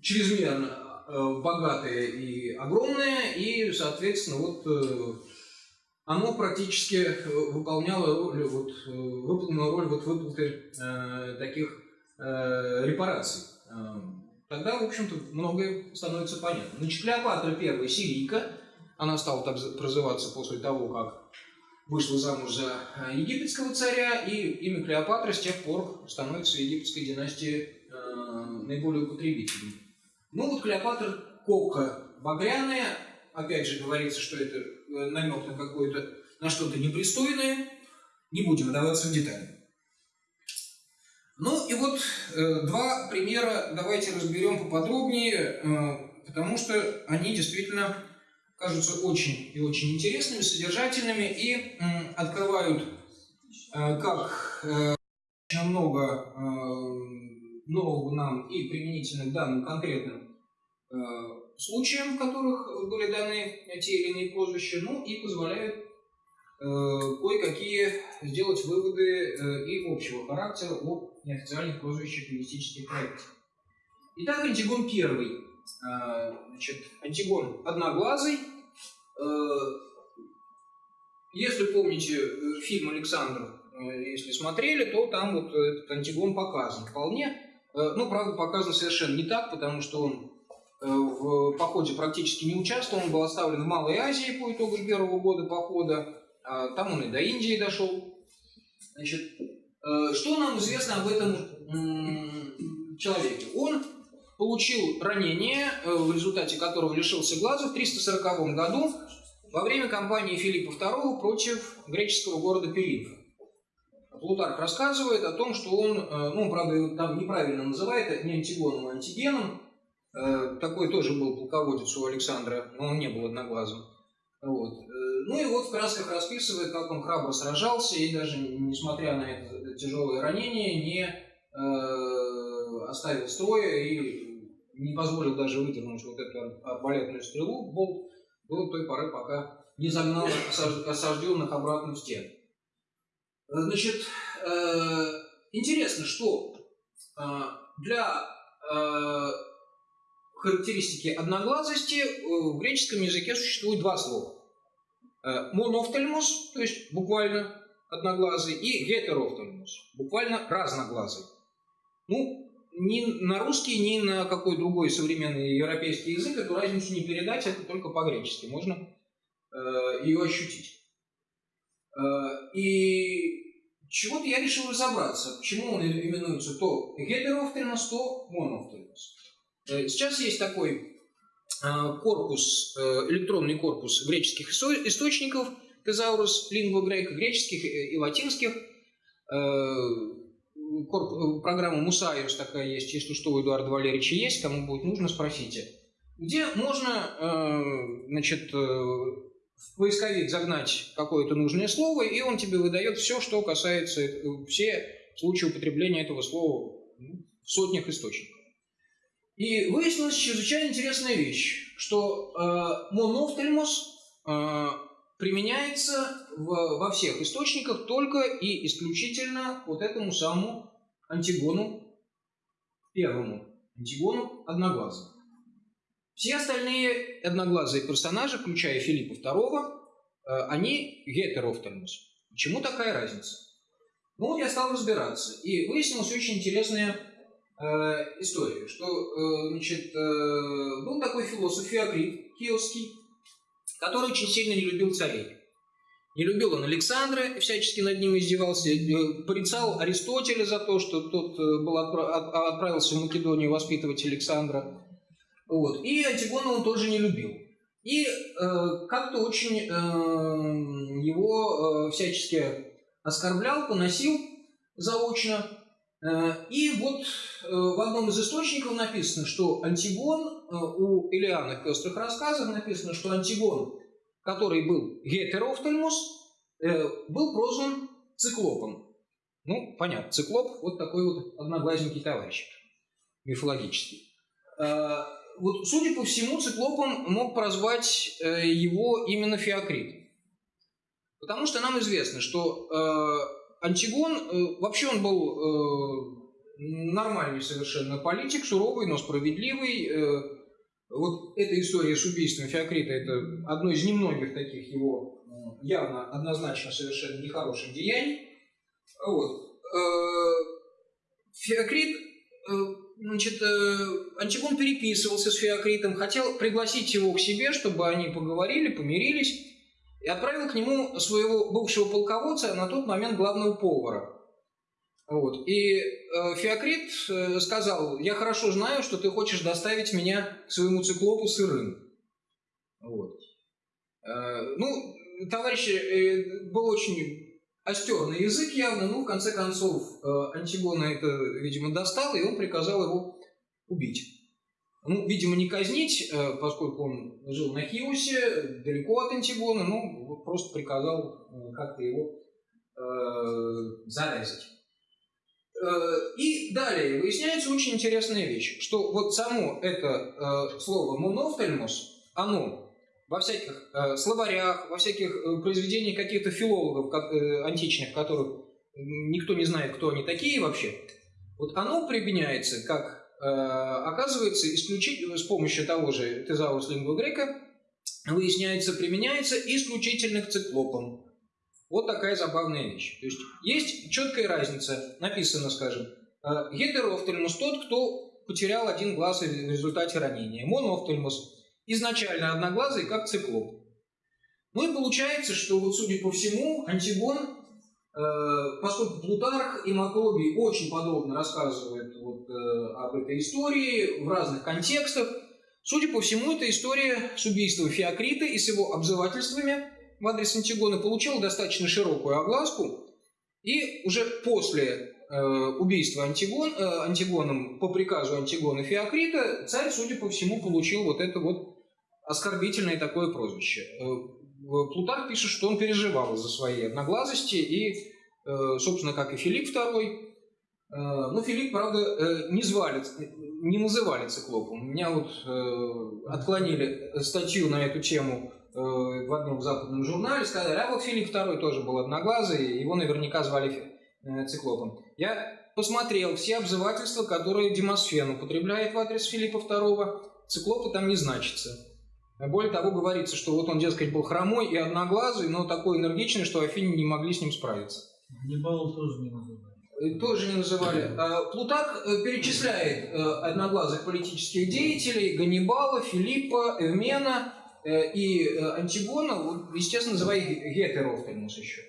чрезмерно э, богатое и огромное, и, соответственно, вот э, оно практически э, выполняло роль, вот, э, выполнило роль вот выплаты э, таких э, репараций. Тогда, в общем-то, многое становится понятно. Значит, Клеопатра первая сирийка, она стала так прозываться после того, как вышла замуж за э, египетского царя, и имя Клеопатра с тех пор становится египетской династии э, наиболее употребительным. Ну вот Клеопатра Кокка багряная, опять же говорится, что это э, намек на какое-то, на что-то непристойное, не будем вдаваться в детали. Ну и вот э, два примера давайте разберем поподробнее, э, потому что они действительно кажутся очень и очень интересными, содержательными и м, открывают э, как э, много э, нового нам и применительно к данным конкретным э, случаям, в которых были даны те или иные прозвища, ну и позволяют э, кое-какие сделать выводы э, и общего характера о неофициальных прозвищах лингвистических проектов. Итак, Антигон первый. Э, Значит, Антигон одноглазый. Э, Если помните э, фильм «Александр», э, если смотрели, то там вот этот Антигон показан вполне. Э, Ну, правда, показан совершенно не так, потому что он э, в походе практически не участвовал, он был оставлен в Малой Азии по итогам первого года похода, там он и до Индии дошел. Значит, э, что нам известно об этом человеке? Он получил ранение, э, в результате которого лишился глаза в 340 году во время кампании Филиппа II против греческого города Пелинфа. Плутарх рассказывает о том, что он, э, ну, правда, там неправильно называет, это не Антигоном, а Антигеном. Такой тоже был полководец у Александра, но он не был одноглазым. Вот. Э, Ну и вот в красках расписывает, как он храбро сражался, и даже несмотря на это тяжелое ранение, не э, оставил строя и не позволил даже выдернуть вот эту арбалетную стрелу, болт, до той поры, пока не загнал осаж- осажденных обратно в стену. Э, Значит, э, интересно, что э, для э, характеристики одноглазости э, в греческом языке существует два слова. Э, Монофтальмос, то есть буквально одноглазый, и гетерофтальмос, буквально разноглазый. Ну, ни на русский, ни на какой другой современный европейский язык эту разницу не передать, это только по-гречески. Можно э, ее ощутить. Э, и чего-то я решил разобраться, почему он именуется то гетерофтальмос, то монофтальмос. Сейчас есть такой корпус, э, электронный корпус греческих исто- источников, тезаурус, лингва грека, греческих и и латинских. Э, корп- Программа Мусайус такая есть, если что, у Эдуарда Валерьевича есть, кому будет нужно, спросите. Где можно, э, значит, э, в поисковик загнать какое-то нужное слово, и он тебе выдает все, что касается, э, все случае употребления этого слова в сотнях источников. И выяснилась чрезвычайно интересная вещь, что э, монофтальмос э, применяется в, во всех источниках только и исключительно вот этому самому Антигону первому, Антигону одноглазому. Все остальные одноглазые персонажи, включая Филиппа II, э, они гетерофтальмус. Почему такая разница? Ну я стал разбираться, и выяснилась очень интересная э, история, что э, значит, э, был такой философ Феокрит Киевский, который очень сильно не любил царей. Не любил он Александра, всячески над ним издевался, порицал Аристотеля за то, что тот был отпра- от- отправился в Македонию воспитывать Александра. Вот. И Антигона он тоже не любил. И э, как-то очень э, его э, всячески оскорблял, поносил заочно. Э, И вот э, в одном из источников написано, что Антигон, э, у Илиана в пестрых рассказах написано, что Антигон, который был гетерофтальмус, был прозван циклопом. Ну, понятно, циклоп вот такой вот одноглазненький товарищ мифологический. Вот, судя по всему, циклопом мог прозвать его именно Феокрит. Потому что нам известно, что Антигон, э, вообще он был э, нормальный совершенно политик, суровый, но справедливый. Э, вот эта история с убийством Феокрита – это одно из немногих таких его явно, однозначно совершенно нехороших деяний. Вот. Феокрит, значит, Антигон переписывался с Феокритом, хотел пригласить его к себе, чтобы они поговорили, помирились, и отправил к нему своего бывшего полководца, на тот момент главного повара. Вот. И э, Феокрит э, сказал, я хорошо знаю, что ты хочешь доставить меня к своему циклопу сырым. Вот. Э, ну, товарищ э, был очень остерный язык явно, но в конце концов э, Антигона это, видимо, достал, и он приказал его убить. Ну, видимо, не казнить, э, поскольку он жил на Хиусе, далеко от Антигона, ну, вот просто приказал э, как-то его э, зарезать. Э, И далее выясняется очень интересная вещь, что вот само это э, слово «монофтальмос», оно во всяких э, словарях, во всяких э, произведениях каких-то филологов как, э, античных, которых никто не знает, кто они такие вообще, вот оно применяется как, оказывается, исключительно с помощью того же тезаус лингва грека, выясняется, применяется исключительно к циклопам. Вот такая забавная вещь. То есть есть четкая разница, написано, скажем, э, гетерофтальмус тот, кто потерял один глаз в результате ранения, монофтальмус изначально одноглазый, как циклоп. Ну и получается, что вот судя по всему, Антигон, э, поскольку Плутарх и Макробий очень подробно рассказывают э, об этой истории в разных контекстах, судя по всему, эта история с убийством Феокрита и с его обзывательствами в адрес Антигона получила достаточно широкую огласку, и уже после э, убийства Антигон, э, Антигоном по приказу Антигона Феокрита царь, судя по всему, получил вот это вот оскорбительное такое прозвище. Э, Плутарх пишет, что он переживал из-за своей одноглазости, и, э, собственно, как и Филипп II. Э, но Филипп, правда, э, не звали, не называли циклопом. Меня вот э, отклонили статью на эту тему в одном западном журнале, сказали, а вот Филипп II тоже был одноглазый, его наверняка звали циклопом. Я посмотрел все обзывательства, которые Демосфен употребляет в адрес Филиппа II, циклопы там не значится. Более того, говорится, что вот он, дескать, был хромой и одноглазый, но такой энергичный, что Афине не могли с ним справиться. Ганнибала тоже не называли. Э, Тоже не называли. А, Плутарх э, перечисляет э, одноглазых политических деятелей Ганнибала, Филиппа, Эвмена и Антигона, естественно, называя их гетерофтальмус еще.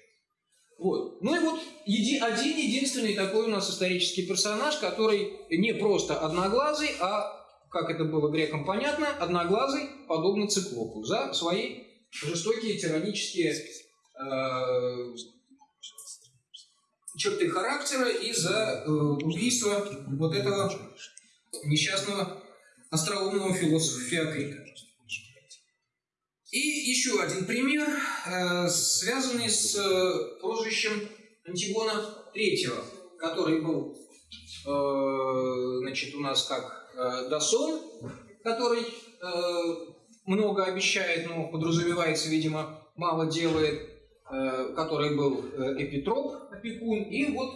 Вот. Ну и вот еди, один единственный такой у нас исторический персонаж, который не просто одноглазый, а, как это было грекам понятно, одноглазый, подобно циклопу, за свои жестокие тиранические э, черты характера и за э, убийство вот этого несчастного остроумного философа Феокрита. И еще один пример, э, связанный с э, прозвищем Антигона III. который был, э, значит, у нас как э, Дасон, который много обещает, но подразумевается, видимо, мало делает, э, который был э, Эпитроп, опекун, и вот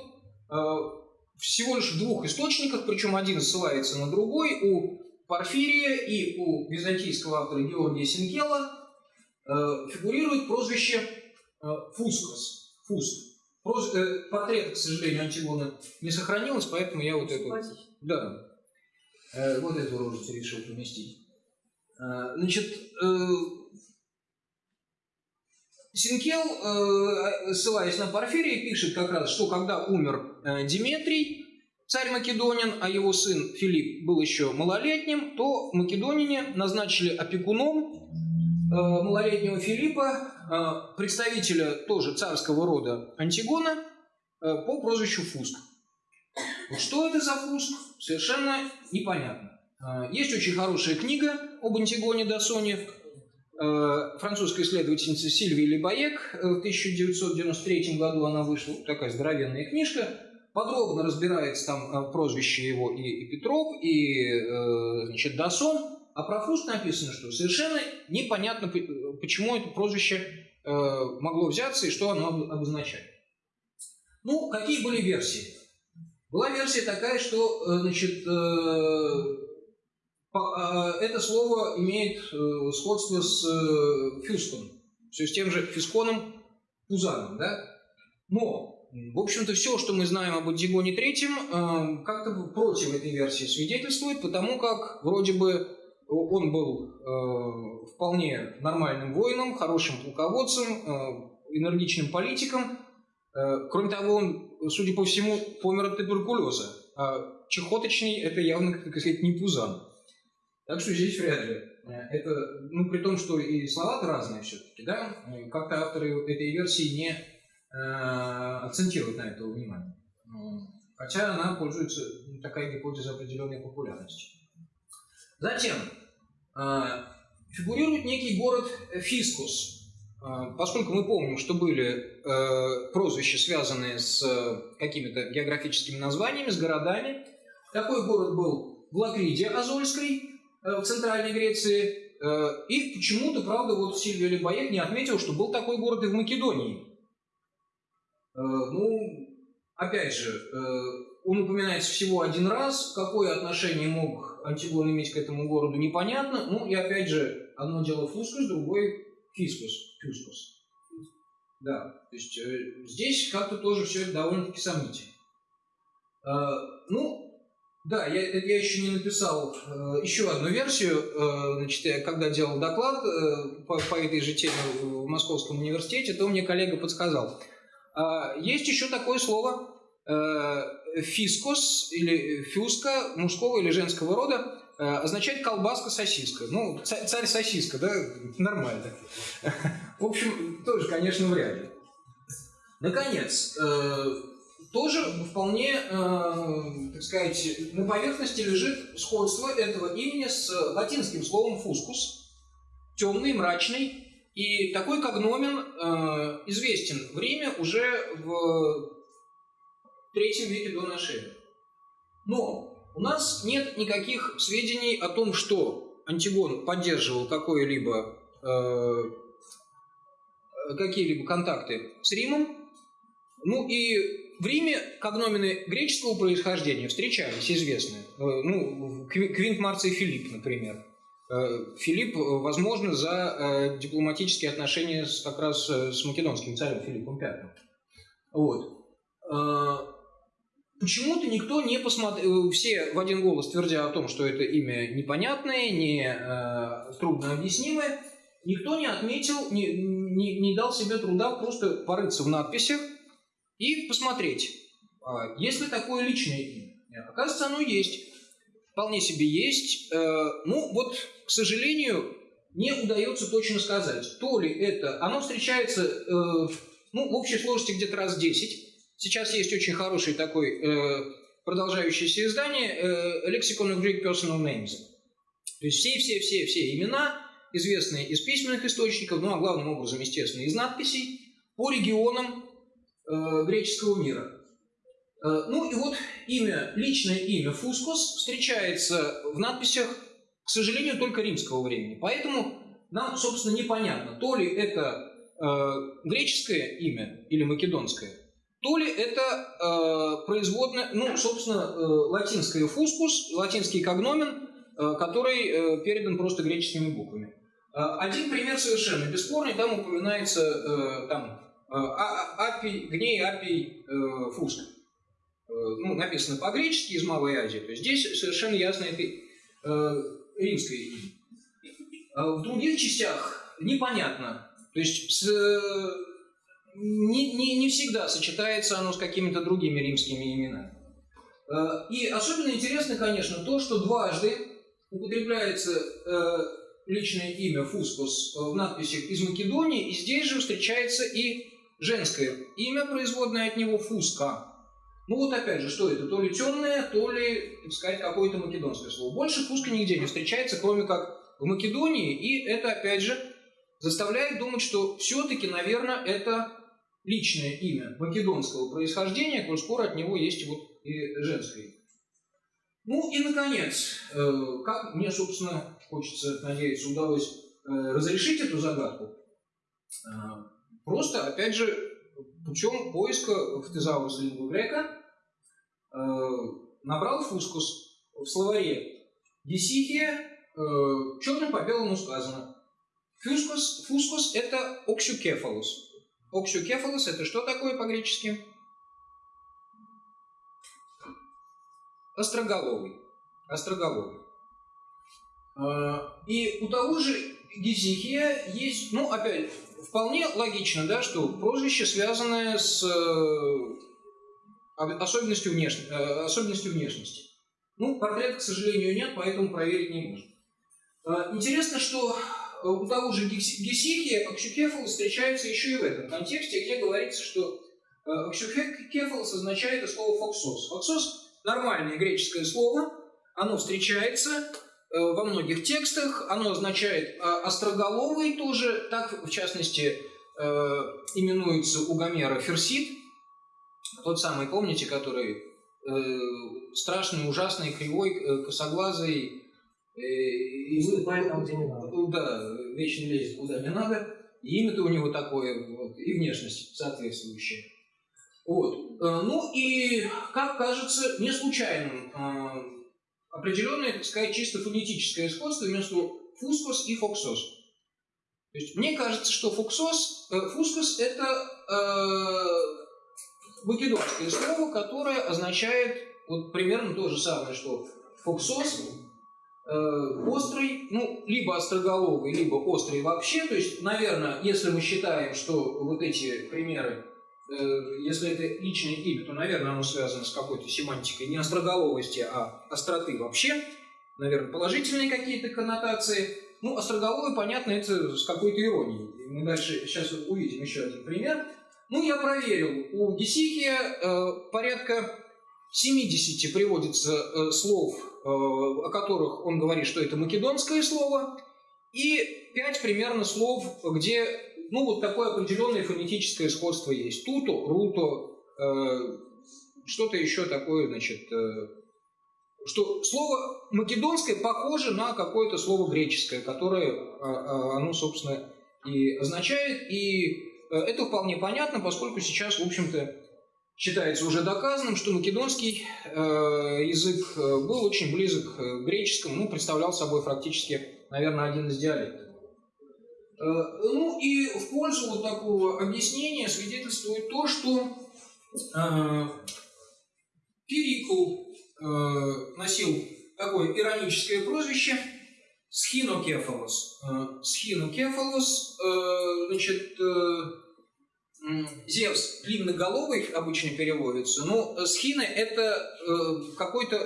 э, всего лишь в двух источниках, причем один ссылается на другой, у Порфирия и у византийского автора Георгия Синкела э, фигурирует прозвище э, Фускос. Фуск. Проз- э, портрета, к сожалению, Антигона не сохранилось, поэтому я вот эту... Да. Э, вот эту рожицу решил поместить. Э, значит, э, Синкел, э, ссылаясь на Порфирия, пишет как раз, что когда умер э, Диметрий, царь Македонин, а его сын Филипп был еще малолетним, то македонине назначили опекуном э, малолетнего Филиппа, представителя тоже царского рода Антигона, по прозвищу Фуск. Что это за Фуск, совершенно непонятно. Есть очень хорошая книга об Антигоне Дасоне, э, французская исследовательница Сильвия Лебаек, э, в 1993 году она вышла, такая здоровенная книжка, подробно разбирается там э, прозвище его и, и Петров, и э, значит, Дасон, а про Фуст написано, что совершенно непонятно, почему это прозвище э, могло взяться и что оно об- обозначает. Ну, какие были версии? Была версия такая, что э, значит, э, э, это слово имеет э, сходство с э, фюском, все с тем же фисконом Пузаном, да? Но, в общем-то, все, что мы знаем об Антигоне Третьем, э, как-то против этой версии свидетельствует, потому как вроде бы он был э, вполне нормальным воином, хорошим полководцем, э, энергичным политиком. Э, кроме того, он, судя по всему, помер от туберкулеза. А чехоточный – это явно, как сказать, не Пузан. Так что здесь вряд ли. Э, Это, ну, при том, что и слова-то разные все-таки, да? Э, Как-то авторы этой версии не э, акцентируют на это внимание. Хотя она пользуется, ну, такая гипотеза определенной популярностью. Затем э, фигурирует некий город Фискус. Э, Поскольку мы помним, что были э, прозвища, связанные с э, какими-то географическими названиями, с городами, такой город был в Лакриде Азольской, в Центральной Греции. Э, И почему-то, правда, вот Сильвия Лебаек не отметил, что был такой город и в Македонии. Э, Ну, опять же, э, он упоминается всего один раз. Какое отношение мог Антигон иметь к этому городу, непонятно. Ну, и опять же, одно дело Фускус, другой Фискус. Фискус. Да, то есть э, здесь как-то тоже все это довольно-таки сомнительно. Э, ну, да, я, я еще не написал э, еще одну версию. Э, значит, я когда делал доклад э, по, по этой же теме в Московском университете, то мне коллега подсказал. А, есть еще такое слово э, фискос или фюска мужского или женского рода э, означает колбаска-сосиска. Ну, ца- царь-сосиска, да, нормально. В общем, тоже, конечно, вряд ли. Наконец, э, тоже вполне, э, так сказать, на поверхности лежит сходство этого имени с латинским словом фускус, темный, мрачный, и такой когномен э, известен в Риме уже в третьем веке до нашей эры. Но у нас нет никаких сведений о том, что Антигон поддерживал какое-либо э, какие-либо контакты с Римом. Ну и в Риме когномены греческого происхождения встречались, известные. Э, Ну, Кви- Квинт Марций Филипп, например. Э, Филипп, э, возможно, за дипломатические отношения как раз с македонским царем Филиппом V. Вот. Почему-то никто не посмотрел, все в один голос твердя о том, что это имя непонятное, не трудно объяснимое, никто не отметил, не, не, не дал себе труда просто порыться в надписях и посмотреть, а есть ли такое личное имя. Оказывается, оно есть. Вполне себе есть. Э, ну, вот, к сожалению, не удается точно сказать, то ли это... Оно встречается, э, ну, в общей сложности где-то раз 10. Сейчас есть очень хороший такой э, продолжающееся издание Lexicon of Greek Personal Names. То есть все-все-все-все имена, известные из письменных источников, ну а главным образом, естественно, из надписей, по регионам э, греческого мира. Э, Ну и вот имя, личное имя Фускос встречается в надписях, к сожалению, только римского времени. Поэтому нам, собственно, непонятно, то ли это э, греческое имя или македонское, то ли это э, производное, ну, собственно, э, латинское фускус, латинский когномен, э, который э, передан просто греческими буквами. Э, один пример совершенно бесспорный, там упоминается э, там, апий, гней, апий, э, фуск. Э, ну, написано по-гречески из Малой Азии. То есть здесь совершенно ясно это э, римское имя. А В других частях непонятно. То есть с, э, не, не, не всегда сочетается оно с какими-то другими римскими именами. Э, И особенно интересно, конечно, то, что дважды употребляется э, личное имя Фускус в надписях из Македонии, и здесь же встречается и женское имя, производное от него Фуска. Ну вот опять же, что это? То ли темное, то ли, так сказать, какое-то македонское слово. Больше Фуска нигде не встречается, кроме как в Македонии, и это, опять же, заставляет думать, что все-таки, наверное, это личное имя македонского происхождения, коль скоро от него есть вот и женское имя. Ну и, наконец, э, как мне, собственно, хочется надеяться, удалось э, разрешить эту загадку, э, просто, опять же, путем поиска в тезаурус лингва грека э, набрал фускус в словаре Дисихия, черным по белому сказано. Фускус, фускус – это оксюкефалус. Оксюкефалус – это что такое по-гречески? Остроголовый. Остроголовый. А, И у того же Гизихия есть, ну, опять, вполне логично, да, что прозвище, связанное с э, об- особенностью, внеш- э, особенностью внешности. Ну, портрет, к сожалению, нет, поэтому проверить не можем. А, Интересно, что э, у того же Гесихия ὀξυκέφαλος встречается еще и в этом контексте, где говорится, что ὀξυκέφαλος означает слово «φοξός». «Φοξός» – нормальное греческое слово, оно встречается во многих текстах, оно означает э, остроголовый тоже, так, в частности, э, именуется у Гомера Ферсит, тот самый, помните, который э, страшный, ужасный, кривой, э, косоглазый, э, и Выступает там, где не надо. Да, вечно лезет куда не надо. И имя-то у него такое, вот, и внешность соответствующая. Вот. Э, Ну и, как кажется, не случайным э, определенное, так сказать, чисто фонетическое сходство между фускос и фоксос. То есть мне кажется, что фуксос, э, фускос – это э, македонское слово, которое означает вот примерно то же самое, что фоксос, э, острый, ну, либо остроголовый, либо острый вообще. То есть, наверное, если мы считаем, что вот эти примеры, если это личное имя, то, наверное, оно связано с какой-то семантикой не остроголовости, а остроты вообще. Наверное, положительные какие-то коннотации. Ну, остроголовый, понятно, это с какой-то иронией. Мы дальше сейчас увидим еще один пример. Ну, я проверил. У Гесихия э, порядка 70 приводится э, слов, э, о которых он говорит, что это македонское слово, и 5 примерно слов, где ну, вот такое определенное фонетическое сходство есть. Туто, руто, э, что-то еще такое, значит, э, что слово македонское похоже на какое-то слово греческое, которое а, оно, собственно, и означает. И э, это вполне понятно, поскольку сейчас, в общем-то, считается уже доказанным, что македонский э, язык э, был очень близок к греческому, ну, представлял собой практически, наверное, один из диалектов. Э, Ну и в пользу вот такого объяснения свидетельствует то, что э, Перикл э, носил такое ироническое прозвище Схинокефалос. Схинокефалос, значит, Зевс длинноголовый обычно переводится, но схина это какой-то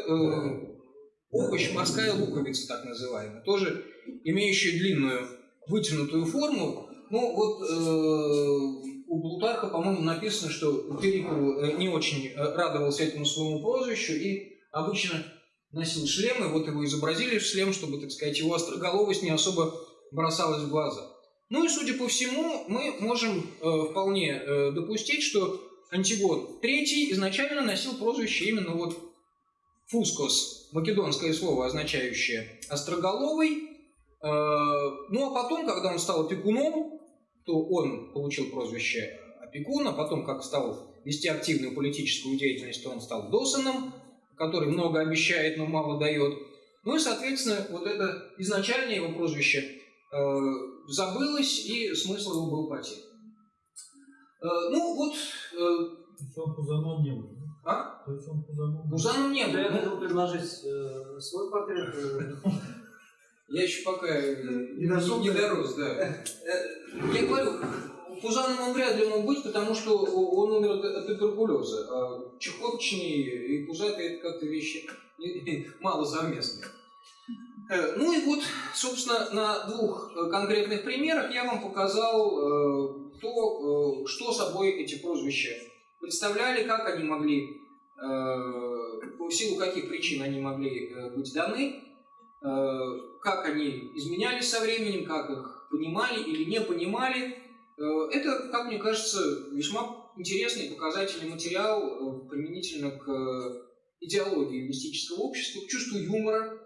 овощ, морская луковица так называемая, тоже имеющая длинную вытянутую форму. Ну вот э, у Плутарха, по-моему, написано, что Перикл э, не очень э, радовался этому своему прозвищу и обычно носил шлем, и вот его изобразили в шлем, чтобы, так сказать, его остроголовость не особо бросалась в глаза. Ну и, судя по всему, мы можем э, вполне э, допустить, что Антигон III изначально носил прозвище именно вот Фускос, македонское слово, означающее «остроголовый». Э, Ну а потом, когда он стал опекуном, то он получил прозвище опекуна, потом, как стал вести активную политическую деятельность, то он стал Досоном, который много обещает, но мало дает. Ну и, соответственно, вот это изначальное его прозвище э, забылось, и смысл его был потерян. Э, ну вот, э, То есть он Пузаном не был. а? То есть он Пузаном Пузаном не Да, я был. Ну, хотел предложить э, свой портрет. Я еще пока э, Не дошел, не дорос, да. [laughs] Э, Я говорю, Пузаном он вряд ли мог быть, потому что он умер от, туберкулеза. А чехоточные и пузатые – это как-то вещи [laughs] мало совместные. Э, Ну и вот, собственно, на двух конкретных примерах я вам показал то, что собой эти прозвища представляли, как они могли, в силу каких причин они могли быть даны, как они изменялись со временем, как их понимали или не понимали. Э, Это, как мне кажется, весьма интересный показательный материал э, применительно к э, идеологии мистического общества, к чувству юмора,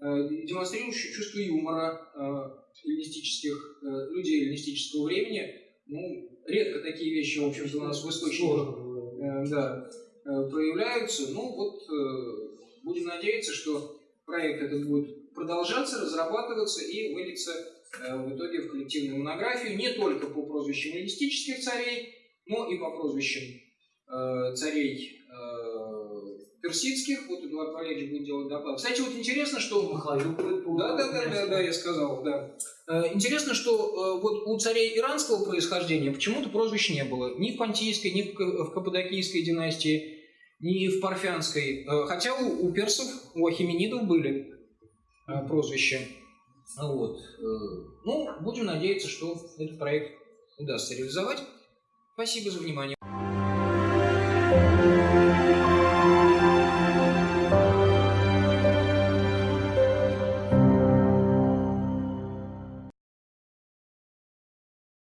э, демонстрирующий чувство юмора э, эллинистических э, людей эллинистического времени. Ну, редко такие вещи, в общем-то, у нас в источниках э, да, э, проявляются. Ну вот э, будем надеяться, что проект этот будет продолжаться, разрабатываться и выльется э, в итоге в коллективную монографию не только по прозвищам эллинистических царей, но и по прозвищам э, царей э, персидских. Вот Эдуард Валерьевич будет делать доклад. Кстати, вот интересно, что будет по- да, да, да, да, да, я сказал, да. Интересно, что вот у царей иранского происхождения почему-то прозвищ не было. Ни в Понтийской, ни в Ка- в Каппадокийской династии, ни в Парфянской. Хотя у, у персов, у ахименидов были э, прозвища. Вот. Э, Ну, будем надеяться, что этот проект удастся реализовать. Спасибо за внимание.